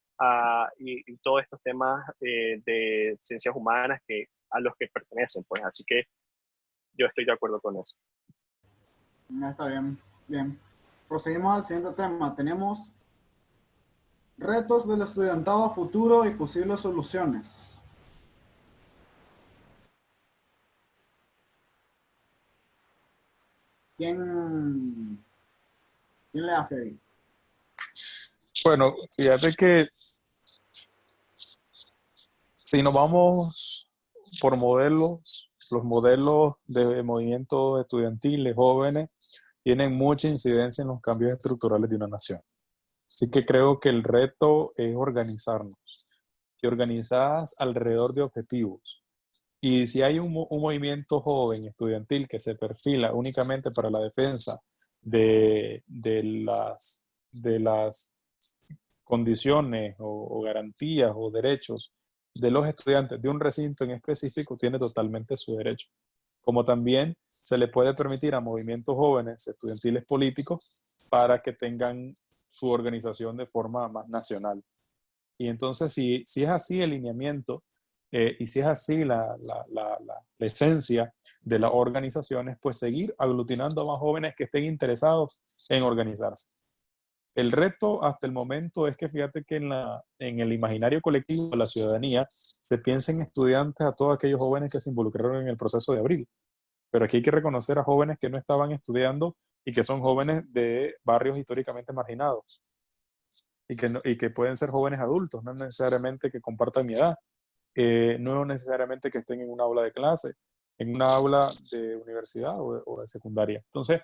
y, todos estos temas eh, de ciencias humanas que, a los que pertenecen, pues así que yo estoy de acuerdo con eso. Está bien, bien. Proseguimos al siguiente tema. Tenemos retos del estudiantado futuro y posibles soluciones. ¿Quién, quién le hace ahí? Bueno, fíjate que si nos vamos por modelos, los modelos de movimientos estudiantiles jóvenes tienen mucha incidencia en los cambios estructurales de una nación. Así que creo que el reto es organizarnos y organizadas alrededor de objetivos. Y si hay un, un, movimiento joven estudiantil que se perfila únicamente para la defensa de, de las, de las condiciones o, o garantías o derechos de los estudiantes de un recinto en específico tiene totalmente su derecho. Como también se le puede permitir a movimientos jóvenes estudiantiles políticos para que tengan su organización de forma más nacional. Y entonces, si, si es así el lineamiento eh, y si es así la, la, la, la, esencia de las organizaciones, pues seguir aglutinando a más jóvenes que estén interesados en organizarse. El reto hasta el momento es que fíjate que en, en el imaginario colectivo de la ciudadanía se piensa en estudiantes a todos aquellos jóvenes que se involucraron en el proceso de abril. Pero aquí hay que reconocer a jóvenes que no estaban estudiando y que son jóvenes de barrios históricamente marginados. Y que, y que pueden ser jóvenes adultos, no necesariamente que compartan mi edad. Eh, no necesariamente que estén en una aula de clase, en una aula de universidad o o de secundaria. Entonces,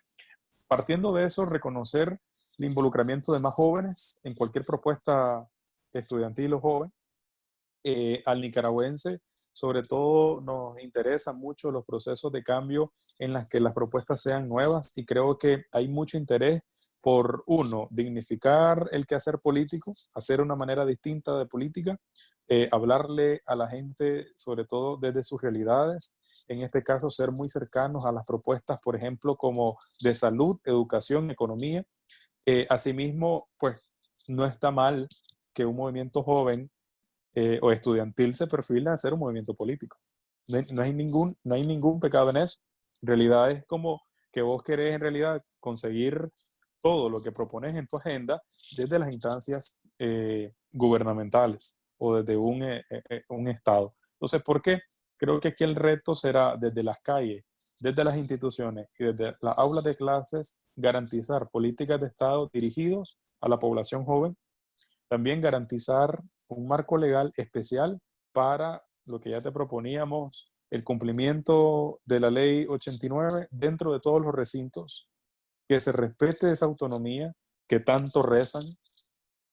partiendo de eso, reconocer el involucramiento de más jóvenes en cualquier propuesta estudiantil o joven. Eh, al nicaragüense, sobre todo, nos interesan mucho los procesos de cambio en las que las propuestas sean nuevas y creo que hay mucho interés por, uno, dignificar el quehacer político, hacer una manera distinta de política, eh, hablarle a la gente, sobre todo desde sus realidades, en este caso ser muy cercanos a las propuestas, por ejemplo, como de salud, educación, economía, eh, asimismo, pues no está mal que un movimiento joven eh, o estudiantil se perfile a ser un movimiento político. No hay, ningún, no hay ningún pecado en eso. En realidad es como que vos querés en realidad conseguir todo lo que propones en tu agenda desde las instancias eh, gubernamentales o desde un, un Estado. Entonces, ¿por qué? Creo que aquí el reto será desde las calles, desde las instituciones y desde las aulas de clases garantizar políticas de Estado dirigidos a la población joven, también garantizar un marco legal especial para lo que ya te proponíamos, el cumplimiento de la ley 89 dentro de todos los recintos, que se respete esa autonomía que tanto rezan.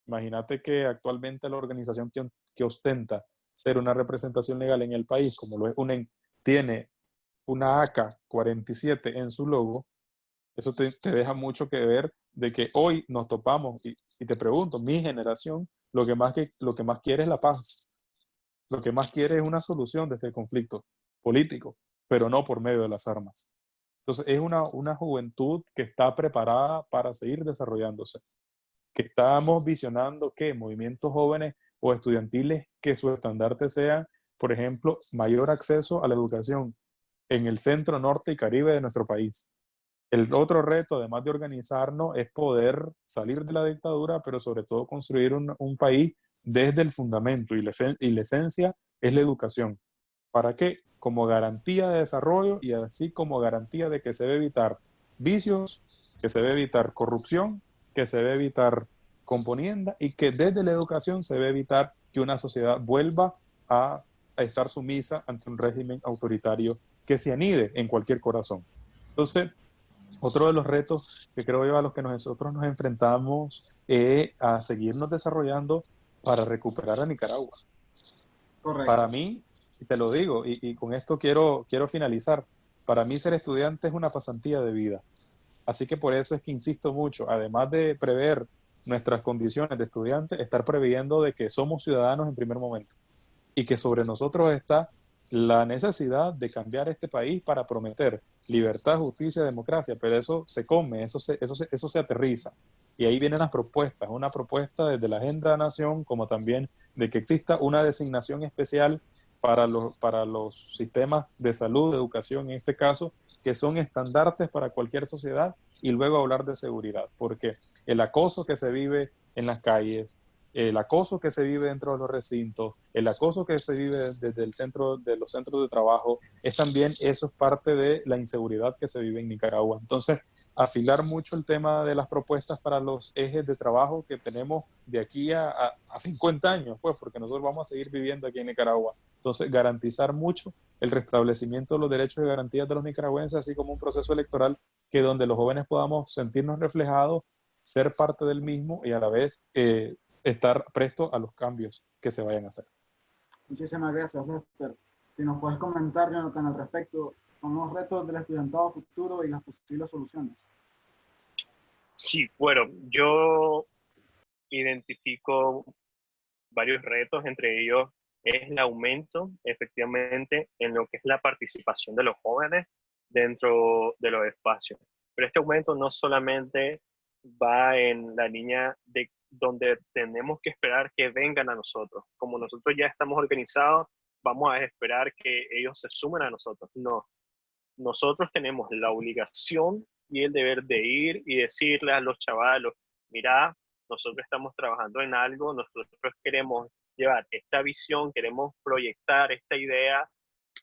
Imagínate que actualmente la organización que, ostenta ser una representación legal en el país, como lo es UNEN, tiene una AK-47 en su logo, eso te, deja mucho que ver de que hoy nos topamos, y, te pregunto, mi generación, lo que, más que, lo que más quiere es la paz. Lo que más quiere es una solución de este conflicto político, pero no por medio de las armas. Entonces es una, una juventud que está preparada para seguir desarrollándose, que estamos visionando que movimientos jóvenes o estudiantiles que su estandarte sea, por ejemplo, mayor acceso a la educación en el centro, norte y caribe de nuestro país. El otro reto, además de organizarnos, es poder salir de la dictadura, pero sobre todo construir un, país desde el fundamento y la, y la esencia es la educación. ¿Para qué? Como garantía de desarrollo y así como garantía de que se debe evitar vicios, que se debe evitar corrupción, que se debe evitar componienda y que desde la educación se debe evitar que una sociedad vuelva a, a estar sumisa ante un régimen autoritario que se anide en cualquier corazón. Entonces, otro de los retos que creo yo a los que nosotros nos enfrentamos es a seguirnos desarrollando para recuperar a Nicaragua. Correcto. Para mí, y te lo digo, y, y, con esto quiero, quiero finalizar, para mí ser estudiante es una pasantía de vida. Así que por eso es que insisto mucho, además de prever nuestras condiciones de estudiante, estar previendo de que somos ciudadanos en primer momento. y que sobre nosotros está la necesidad de cambiar este país para prometer libertad, justicia, democracia, pero eso se come, eso se, eso eso se aterriza. Y ahí vienen las propuestas, una propuesta desde la Agenda de Nación, como también de que exista una designación especial para los, para los sistemas de salud, de educación en este caso, que son estandartes para cualquier sociedad, y luego hablar de seguridad, porque el acoso que se vive en las calles, el acoso que se vive dentro de los recintos, el acoso que se vive desde el centro, de los centros de trabajo, es también, eso es parte de la inseguridad que se vive en Nicaragua. Entonces, afilar mucho el tema de las propuestas para los ejes de trabajo que tenemos de aquí a, a, 50 años, pues, porque nosotros vamos a seguir viviendo aquí en Nicaragua. Entonces, garantizar mucho el restablecimiento de los derechos y garantías de los nicaragüenses, así como un proceso electoral que donde los jóvenes podamos sentirnos reflejados, ser parte del mismo y a la vez eh, estar presto a los cambios que se vayan a hacer. Muchísimas gracias, Lester. Si nos puedes comentar, Jonathan, al respecto, con los retos del estudiantado futuro y las posibles soluciones. Sí, bueno, yo identifico varios retos, entre ellos es el aumento, efectivamente, en lo que es la participación de los jóvenes dentro de los espacios. Pero este aumento no solamente va en la línea de donde tenemos que esperar que vengan a nosotros. Como nosotros ya estamos organizados, vamos a esperar que ellos se sumen a nosotros. No, nosotros tenemos la obligación y el deber de ir y decirle a los chavalos, mira, nosotros estamos trabajando en algo, nosotros queremos llevar esta visión, queremos proyectar esta idea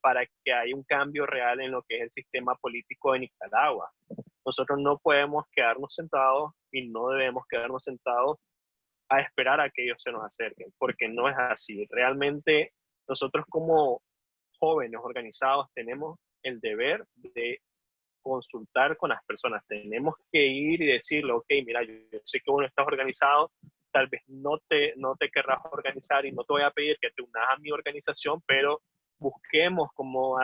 para que haya un cambio real en lo que es el sistema político de Nicaragua. Nosotros no podemos quedarnos sentados y no debemos quedarnos sentados a esperar a que ellos se nos acerquen, porque no es así. Realmente nosotros como jóvenes organizados tenemos el deber de consultar con las personas. Tenemos que ir y decirle, ok, mira, yo, sé que uno estás organizado, tal vez no te, no te querrás organizar y no te voy a pedir que te unas a mi organización, pero busquemos como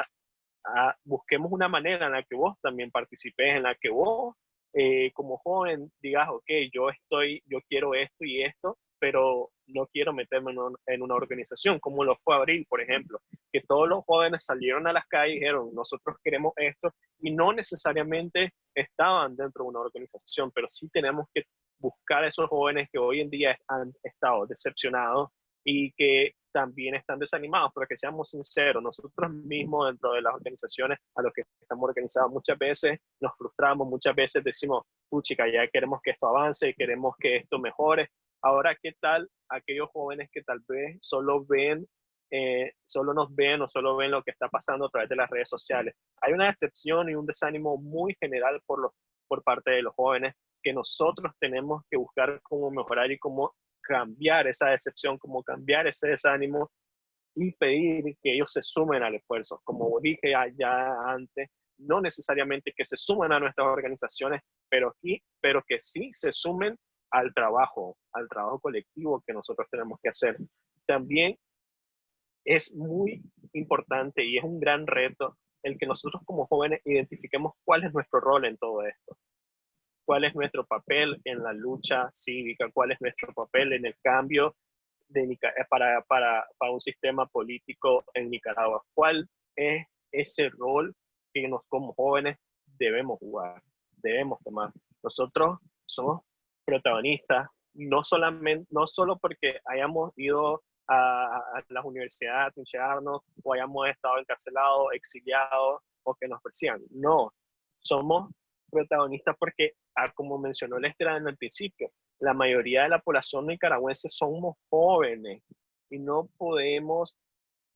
busquemos una manera en la que vos también participes, en la que vos eh, como joven digas, ok, yo estoy, yo quiero esto y esto, pero no quiero meterme en, una organización, como lo fue Abril, por ejemplo, que todos los jóvenes salieron a las calles y dijeron, nosotros queremos esto, y no necesariamente estaban dentro de una organización, pero sí tenemos que buscar a esos jóvenes que hoy en día han estado decepcionados y que también están desanimados, pero que seamos sinceros, nosotros mismos dentro de las organizaciones a los que estamos organizados muchas veces nos frustramos, muchas veces decimos, puchica, ya queremos que esto avance, queremos que esto mejore. Ahora, ¿qué tal aquellos jóvenes que tal vez solo ven, eh, solo nos ven o solo ven lo que está pasando a través de las redes sociales? Hay una decepción y un desánimo muy general por, los, por parte de los jóvenes que nosotros tenemos que buscar cómo mejorar y cómo cambiar esa decepción, como cambiar ese desánimo y pedir que ellos se sumen al esfuerzo. Como dije ya, antes, no necesariamente que se sumen a nuestras organizaciones, pero, aquí, pero que sí se sumen al trabajo, al trabajo colectivo que nosotros tenemos que hacer. También es muy importante y es un gran reto el que nosotros como jóvenes identifiquemos cuál es nuestro rol en todo esto cuál es nuestro papel en la lucha cívica, cuál es nuestro papel en el cambio de, eh, para, para, para un sistema político en Nicaragua, cuál es ese rol que nos como jóvenes debemos jugar, debemos tomar. Nosotros somos protagonistas, no, solamente, no solo porque hayamos ido a, a las universidades a trincharnos o hayamos estado encarcelados, exiliados o que nos persigan. No, somos protagonistas porque Ah, como mencionó Lester en el principio, la mayoría de la población nicaragüense somos jóvenes y no podemos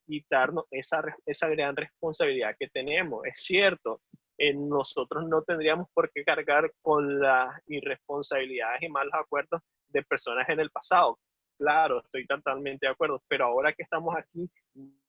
quitarnos esa, esa gran responsabilidad que tenemos. Es cierto, nosotros no tendríamos por qué cargar con las irresponsabilidades y malos acuerdos de personas en el pasado. Claro, estoy totalmente de acuerdo, pero ahora que estamos aquí,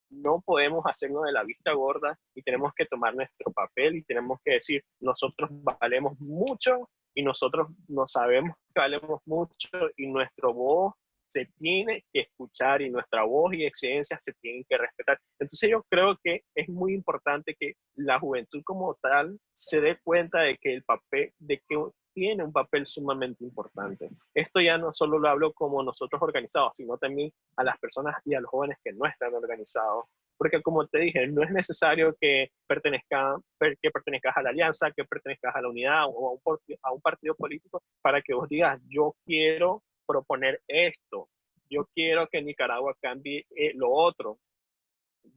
no podemos hacernos de la vista gorda y tenemos que tomar nuestro papel y tenemos que decir, nosotros valemos mucho y nosotros no sabemos que valemos mucho y nuestro voz se tiene que escuchar y nuestra voz y exigencias se tienen que respetar. Entonces yo creo que es muy importante que la juventud como tal se dé cuenta de que el papel, de que tiene un papel sumamente importante. Esto ya no solo lo hablo como nosotros organizados, sino también a las personas y a los jóvenes que no están organizados. Porque como te dije, no es necesario que, pertenezca, que pertenezcas a la alianza, que pertenezcas a la unidad o a un, a un partido político para que vos digas, yo quiero proponer esto, yo quiero que Nicaragua cambie eh, lo otro,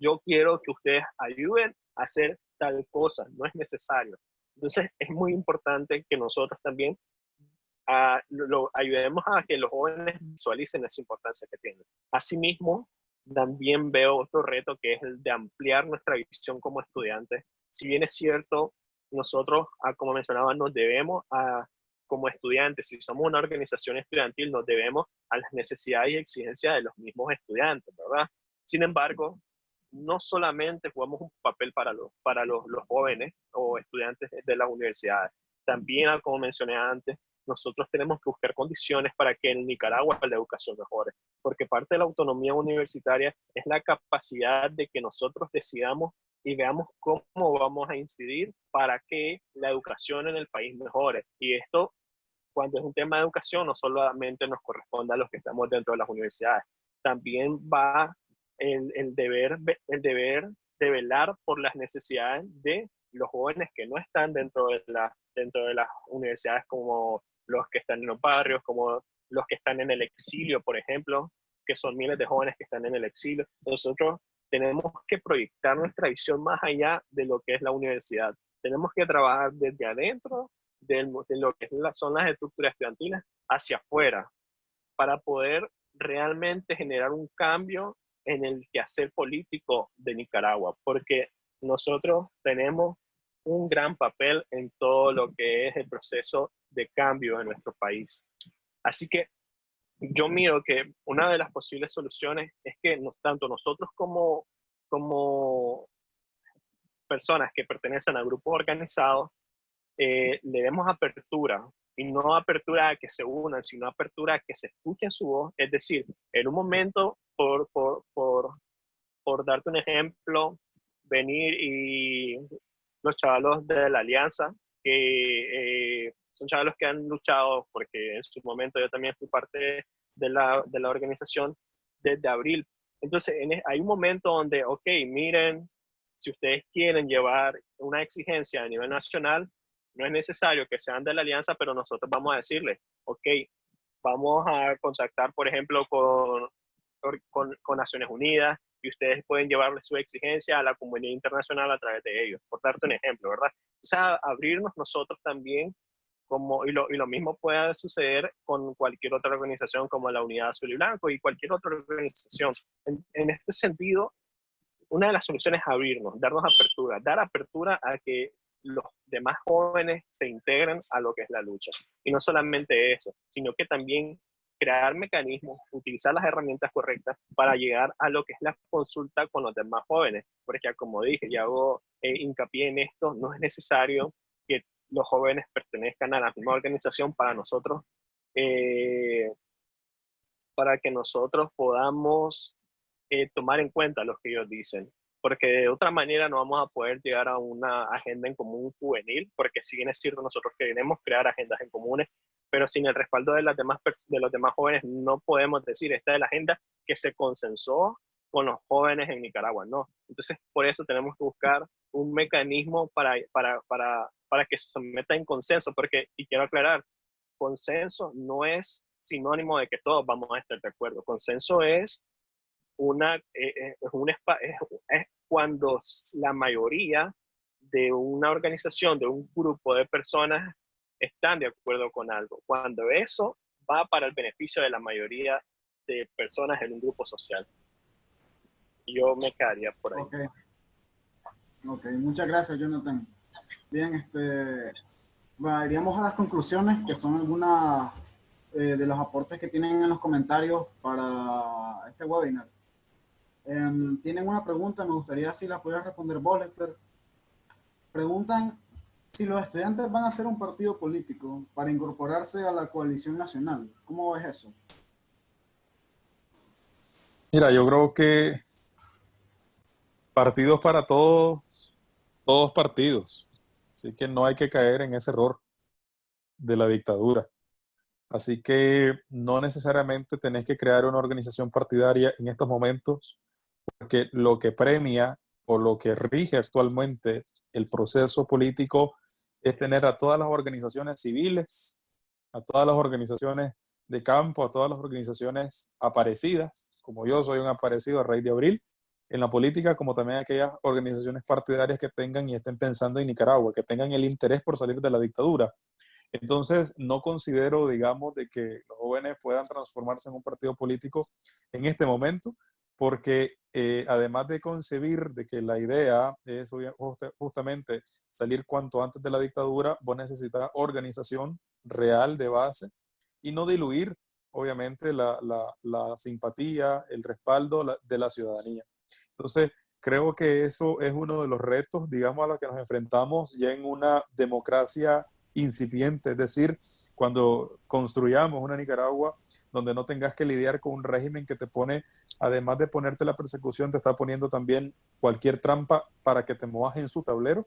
yo quiero que ustedes ayuden a hacer tal cosa, no es necesario. Entonces es muy importante que nosotros también ah, lo, ayudemos a que los jóvenes visualicen esa importancia que tienen. Asimismo, también veo otro reto que es el de ampliar nuestra visión como estudiantes. Si bien es cierto, nosotros, ah, como mencionaba, nos debemos a, como estudiantes, si somos una organización estudiantil, nos debemos a las necesidades y exigencias de los mismos estudiantes, ¿verdad? Sin embargo, no solamente jugamos un papel para los, para los, los jóvenes o estudiantes de las universidades, también, como mencioné antes, nosotros tenemos que buscar condiciones para que en Nicaragua la educación mejore, porque parte de la autonomía universitaria es la capacidad de que nosotros decidamos y veamos cómo vamos a incidir para que la educación en el país mejore. Y esto, cuando es un tema de educación, no solamente nos corresponde a los que estamos dentro de las universidades, también va el, el, deber, el deber de velar por las necesidades de los jóvenes que no están dentro de, la, dentro de las universidades, como los que están en los barrios, como los que están en el exilio, por ejemplo, que son miles de jóvenes que están en el exilio. Nosotros tenemos que proyectar nuestra visión más allá de lo que es la universidad. Tenemos que trabajar desde adentro de, lo que son las estructuras estudiantiles hacia afuera para poder realmente generar un cambio en el quehacer político de Nicaragua, porque nosotros tenemos un gran papel en todo lo que es el proceso de cambio en nuestro país. Así que yo miro que una de las posibles soluciones es que tanto nosotros como, como personas que pertenecen a grupos organizados eh, le demos apertura y no apertura a que se unan, sino apertura a que se escuchen su voz. Es decir, en un momento por, por, por, por darte un ejemplo, venir y los chavalos de la alianza, que eh, son chavalos que han luchado, porque en su momento yo también fui parte de la, de la organización desde abril. Entonces, en, hay un momento donde, ok, miren, si ustedes quieren llevar una exigencia a nivel nacional, no es necesario que sean de la alianza, pero nosotros vamos a decirles, ok, vamos a contactar, por ejemplo, con con, con, Naciones Unidas y ustedes pueden llevarle su exigencia a la comunidad internacional a través de ellos, por darte un ejemplo, ¿verdad? O sea, abrirnos nosotros también, como, y, lo, y lo mismo puede suceder con cualquier otra organización como la Unidad Azul y Blanco y cualquier otra organización. En, en este sentido, una de las soluciones es abrirnos, darnos apertura, dar apertura a que los demás jóvenes se integren a lo que es la lucha. Y no solamente eso, sino que también crear mecanismos, utilizar las herramientas correctas para llegar a lo que es la consulta con los demás jóvenes. Porque como dije, y hago eh, hincapié en esto, no es necesario que los jóvenes pertenezcan a la misma organización para nosotros, eh, para que nosotros podamos eh, tomar en cuenta lo que ellos dicen. Porque de otra manera no vamos a poder llegar a una agenda en común juvenil, porque si bien es cierto, nosotros queremos crear agendas en comunes, pero sin el respaldo de, las demás, de los demás jóvenes no podemos decir esta es la agenda que se consensó con los jóvenes en Nicaragua, no. Entonces, por eso tenemos que buscar un mecanismo para, para, para, para que se meta en consenso, porque, y quiero aclarar, consenso no es sinónimo de que todos vamos a estar de acuerdo. Consenso es una, eh, eh, es, un, es cuando la mayoría de una organización, de un grupo de personas están de acuerdo con algo, cuando eso va para el beneficio de la mayoría de personas en un grupo social. Yo me quedaría por ahí. Ok, okay. muchas gracias Jonathan. Bien, este, bueno, iríamos a las conclusiones, que son algunas eh, de los aportes que tienen en los comentarios para este webinar. Em, tienen una pregunta, me gustaría si la pudiera responder vos, Lester. Preguntan si los estudiantes van a hacer un partido político para incorporarse a la coalición nacional, ¿cómo ves eso? Mira, yo creo que partidos para todos, todos partidos. Así que no hay que caer en ese error. de la dictadura. Así que no necesariamente tenés que crear una organización partidaria en estos momentos, porque lo que premia o lo que rige actualmente el proceso político es tener a todas las organizaciones civiles, a todas las organizaciones de campo, a todas las organizaciones aparecidas, como yo soy un aparecido a raíz de abril, en la política, como también aquellas organizaciones partidarias que tengan y estén pensando en Nicaragua, que tengan el interés por salir de la dictadura. Entonces, no considero, digamos, de que los jóvenes puedan transformarse en un partido político en este momento, porque eh, además de concebir de que la idea es justamente salir cuanto antes de la dictadura, vos necesitas organización real de base y no diluir, obviamente, la, la, simpatía, el respaldo de la ciudadanía. Entonces, creo que eso es uno de los retos, digamos, a los que nos enfrentamos ya en una democracia incipiente, es decir, cuando construyamos una Nicaragua donde no tengas que lidiar con un régimen que te pone, además de ponerte la persecución, te está poniendo también cualquier trampa para que te muevas en su tablero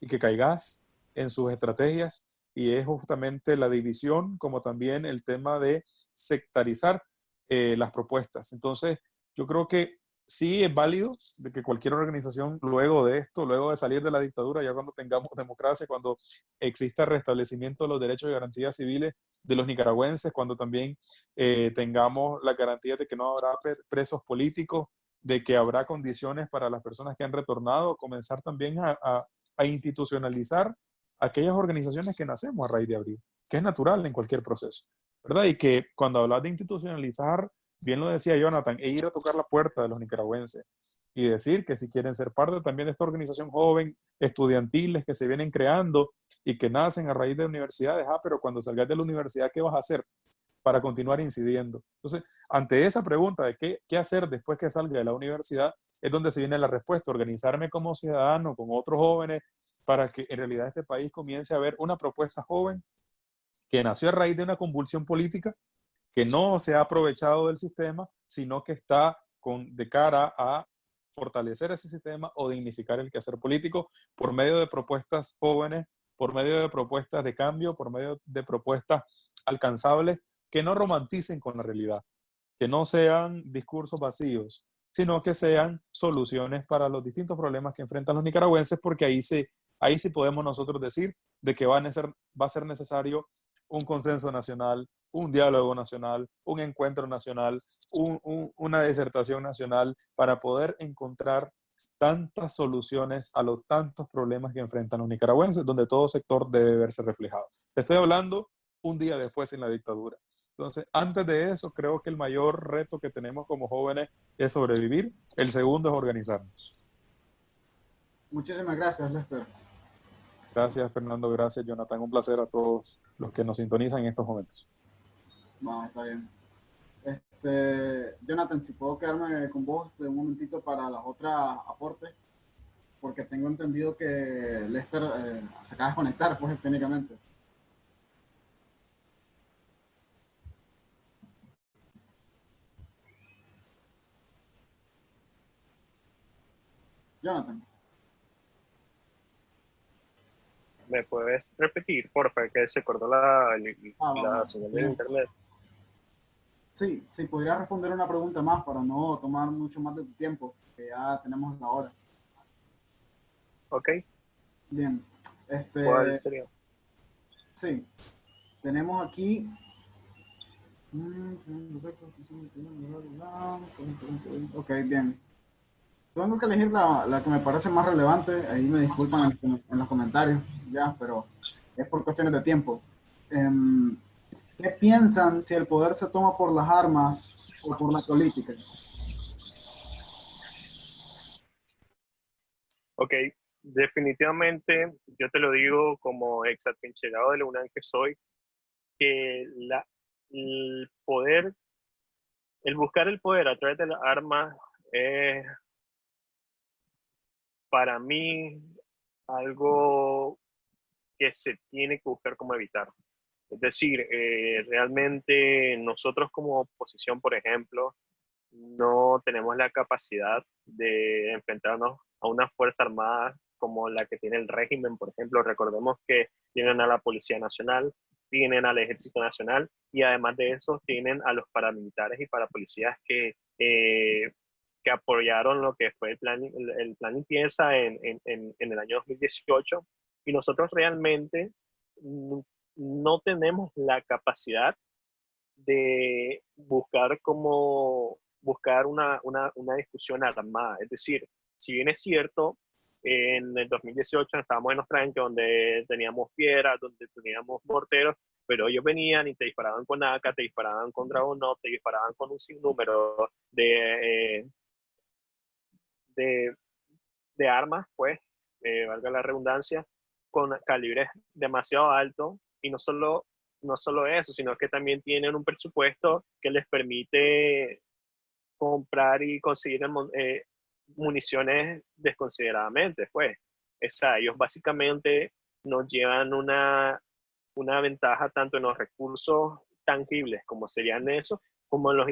y que caigas en sus estrategias. Y es justamente la división, como también el tema de sectarizar eh, las propuestas. Entonces, yo creo que sí es válido de que cualquier organización luego de esto, luego de salir de la dictadura, ya cuando tengamos democracia, cuando exista restablecimiento de los derechos y garantías civiles de los nicaragüenses, cuando también eh, tengamos la garantía de que no habrá presos políticos, de que habrá condiciones para las personas que han retornado, comenzar también a, a institucionalizar aquellas organizaciones que nacemos a raíz de abril, que es natural en cualquier proceso, ¿verdad? Y que cuando hablas de institucionalizar, bien lo decía Jonathan, e ir a tocar la puerta de los nicaragüenses y decir que si quieren ser parte también de esta organización joven, estudiantiles que se vienen creando y que nacen a raíz de universidades, ah, pero cuando salgas de la universidad, ¿qué vas a hacer para continuar incidiendo? Entonces, ante esa pregunta de qué, qué hacer después que salga de la universidad, es donde se viene la respuesta, organizarme como ciudadano con otros jóvenes para que en realidad este país comience a ver una propuesta joven que nació a raíz de una convulsión política que no se ha aprovechado del sistema, sino que está de cara a fortalecer ese sistema o dignificar el quehacer político por medio de propuestas jóvenes, por medio de propuestas de cambio, por medio de propuestas alcanzables que no romanticen con la realidad, que no sean discursos vacíos, sino que sean soluciones para los distintos problemas que enfrentan los nicaragüenses, porque ahí, se, ahí sí podemos nosotros decir de que va a ser necesario un consenso nacional, un diálogo nacional, un encuentro nacional, una disertación nacional para poder encontrar tantas soluciones a los tantos problemas que enfrentan los nicaragüenses, donde todo sector debe verse reflejado. Estoy hablando un día después en la dictadura. Entonces, antes de eso, creo que el mayor reto que tenemos como jóvenes es sobrevivir. El segundo es organizarnos. Muchísimas gracias, Lester. Gracias, Fernando. Gracias, Jonathan. Un placer a todos los que nos sintonizan en estos momentos. No, está bien. Este, Jonathan, si puedo quedarme con vos un momentito para las otras aportes, porque tengo entendido que Lester eh, se acaba de conectar, pues, técnicamente. Jonathan. ¿Me puedes repetir, por favor, que se cortó la, ah, la señal de internet? Sí, sí, podría responder una pregunta más para no tomar mucho más de tu tiempo, que ya tenemos la hora. Ok. Bien. Este, ¿Cuál sería? Sí. Tenemos aquí... Ok, bien. Tengo que elegir la, la, que me parece más relevante, ahí me disculpan en, los comentarios, ya, pero es por cuestiones de tiempo. Em, ¿Qué piensan si el poder se toma por las armas o por la política? Ok, definitivamente, yo te lo digo como ex atrincherado de la UNAM que soy, que la, el poder, el buscar el poder a través de las armas es para mí algo que se tiene que buscar cómo evitar. Es decir, eh, realmente nosotros como oposición, por ejemplo, no tenemos la capacidad de enfrentarnos a una fuerza armada como la que tiene el régimen, por ejemplo. Recordemos que tienen a la Policía Nacional, tienen al Ejército Nacional y además de eso tienen a los paramilitares y parapolicías que, eh, que apoyaron lo que fue el plan, el, plan limpieza en, en, en, el año 2018 y nosotros realmente no tenemos la capacidad de buscar como buscar una, una, una discusión armada. Es decir, si bien es cierto, en el 2018 estábamos en Ostranque, donde teníamos piedras, donde teníamos morteros, pero ellos venían y te disparaban con AK, te disparaban con Dragon te disparaban con un sinnúmero de, eh, de, de, armas, pues, eh, valga la redundancia, con calibres demasiado altos y no solo, no solo eso, sino que también tienen un presupuesto que les permite comprar y conseguir eh, municiones desconsideradamente, pues. O sea, ellos básicamente nos llevan una, una ventaja tanto en los recursos tangibles, como serían eso, como en los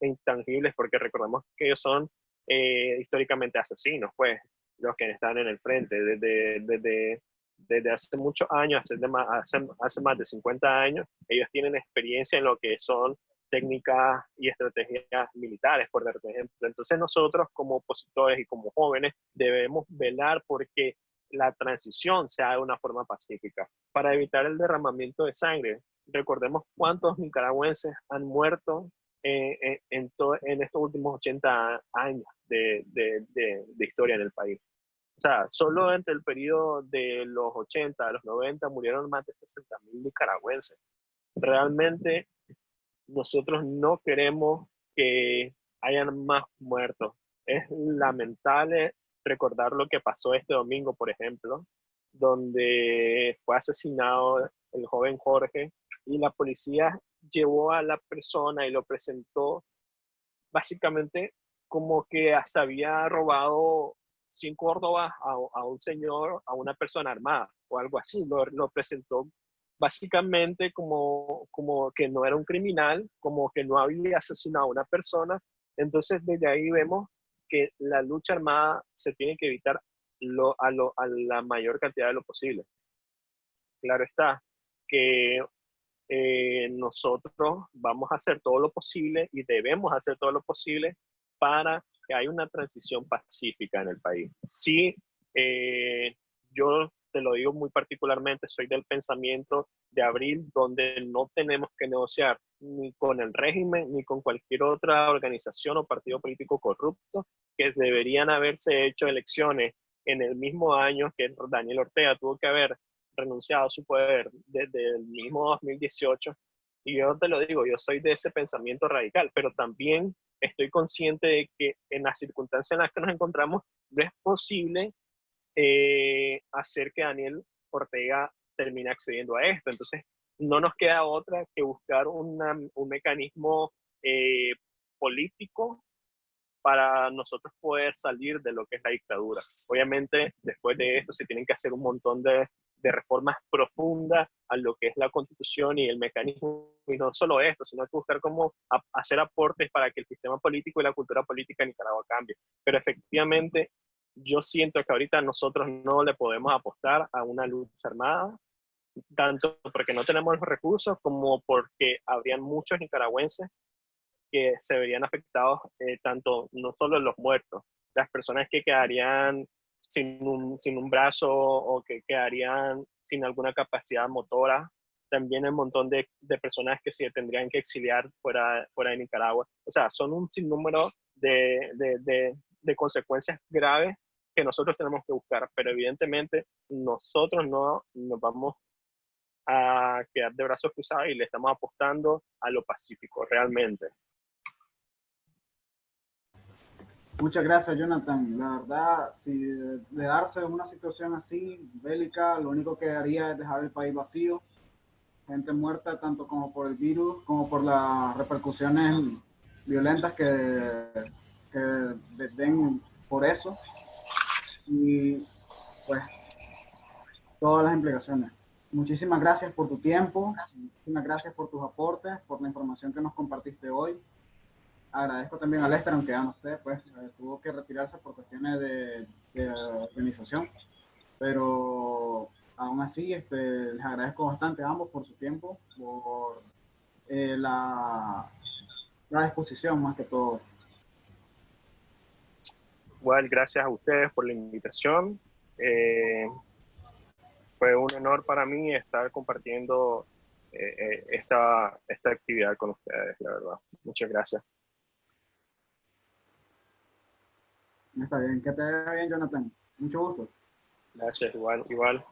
intangibles, porque recordemos que ellos son eh, históricamente asesinos, pues, los que están en el frente, desde, desde, desde hace muchos años, hace, hace, hace más de 50 años, ellos tienen experiencia en lo que son técnicas y estrategias militares, por ejemplo. Entonces nosotros como opositores y como jóvenes debemos velar porque la transición sea de una forma pacífica para evitar el derramamiento de sangre. Recordemos cuántos nicaragüenses han muerto eh, eh, en, en, estos últimos 80 años de, de, de, historia en el país. O sea, solo entre el periodo de los 80 a los 90 murieron más de 60 mil nicaragüenses. Realmente nosotros no queremos que hayan más muertos. Es lamentable recordar lo que pasó este domingo, por ejemplo, donde fue asesinado el joven Jorge y la policía llevó a la persona y lo presentó básicamente como que hasta había robado cinco Córdoba a, un señor, a una persona armada o algo así. Lo, lo presentó básicamente como, como que no era un criminal, como que no había asesinado a una persona. Entonces, desde ahí vemos que la lucha armada se tiene que evitar lo, a, lo, a la mayor cantidad de lo posible. Claro está que eh, nosotros vamos a hacer todo lo posible y debemos hacer todo lo posible para que haya una transición pacífica en el país. Sí, eh, yo te lo digo muy particularmente, soy del pensamiento de abril, donde no tenemos que negociar ni con el régimen ni con cualquier otra organización o partido político corrupto, que deberían haberse hecho elecciones en el mismo año que Daniel Ortega tuvo que haber renunciado a su poder desde el mismo 2018. Y yo te lo digo, yo soy de ese pensamiento radical, pero también estoy consciente de que en las circunstancias en las que nos encontramos no es posible eh, hacer que Daniel Ortega termine accediendo a esto. Entonces, no nos queda otra que buscar un mecanismo eh, político para nosotros poder salir de lo que es la dictadura. Obviamente, después de esto se tienen que hacer un montón de, de reformas profundas a lo que es la constitución y el mecanismo, y no solo esto, sino que buscar cómo hacer aportes para que el sistema político y la cultura política en Nicaragua cambie. Pero efectivamente, yo siento que ahorita nosotros no le podemos apostar a una lucha armada, tanto porque no tenemos los recursos como porque habrían muchos nicaragüenses que se verían afectados, eh, tanto no solo los muertos, las personas que quedarían sin un, sin un brazo o que quedarían sin alguna capacidad motora, también un montón de, de, personas que se tendrían que exiliar fuera, fuera de Nicaragua. O sea, son un sinnúmero de, de, de, de consecuencias graves que nosotros tenemos que buscar, pero evidentemente nosotros no nos vamos a quedar de brazos cruzados y le estamos apostando a lo pacífico realmente. Muchas gracias, Jonathan. La verdad, si de, darse una situación así, bélica, lo único que haría es dejar el país vacío, gente muerta, tanto como por el virus, como por las repercusiones violentas que, que den por eso y pues todas las implicaciones. Muchísimas gracias por tu tiempo, muchísimas gracias por tus aportes, por la información que nos compartiste hoy. Agradezco también a Lester, aunque ya no esté, pues eh, tuvo que retirarse por cuestiones de, de organización, pero aún así, este, les agradezco bastante a ambos por su tiempo, por eh, la, la disposición más que todo. Igual, gracias a ustedes por la invitación. Eh, fue un honor para mí estar compartiendo esta, esta actividad con ustedes, la verdad. Muchas gracias. Está bien, que te vaya bien, Jonathan. Mucho gusto. Gracias, igual, igual.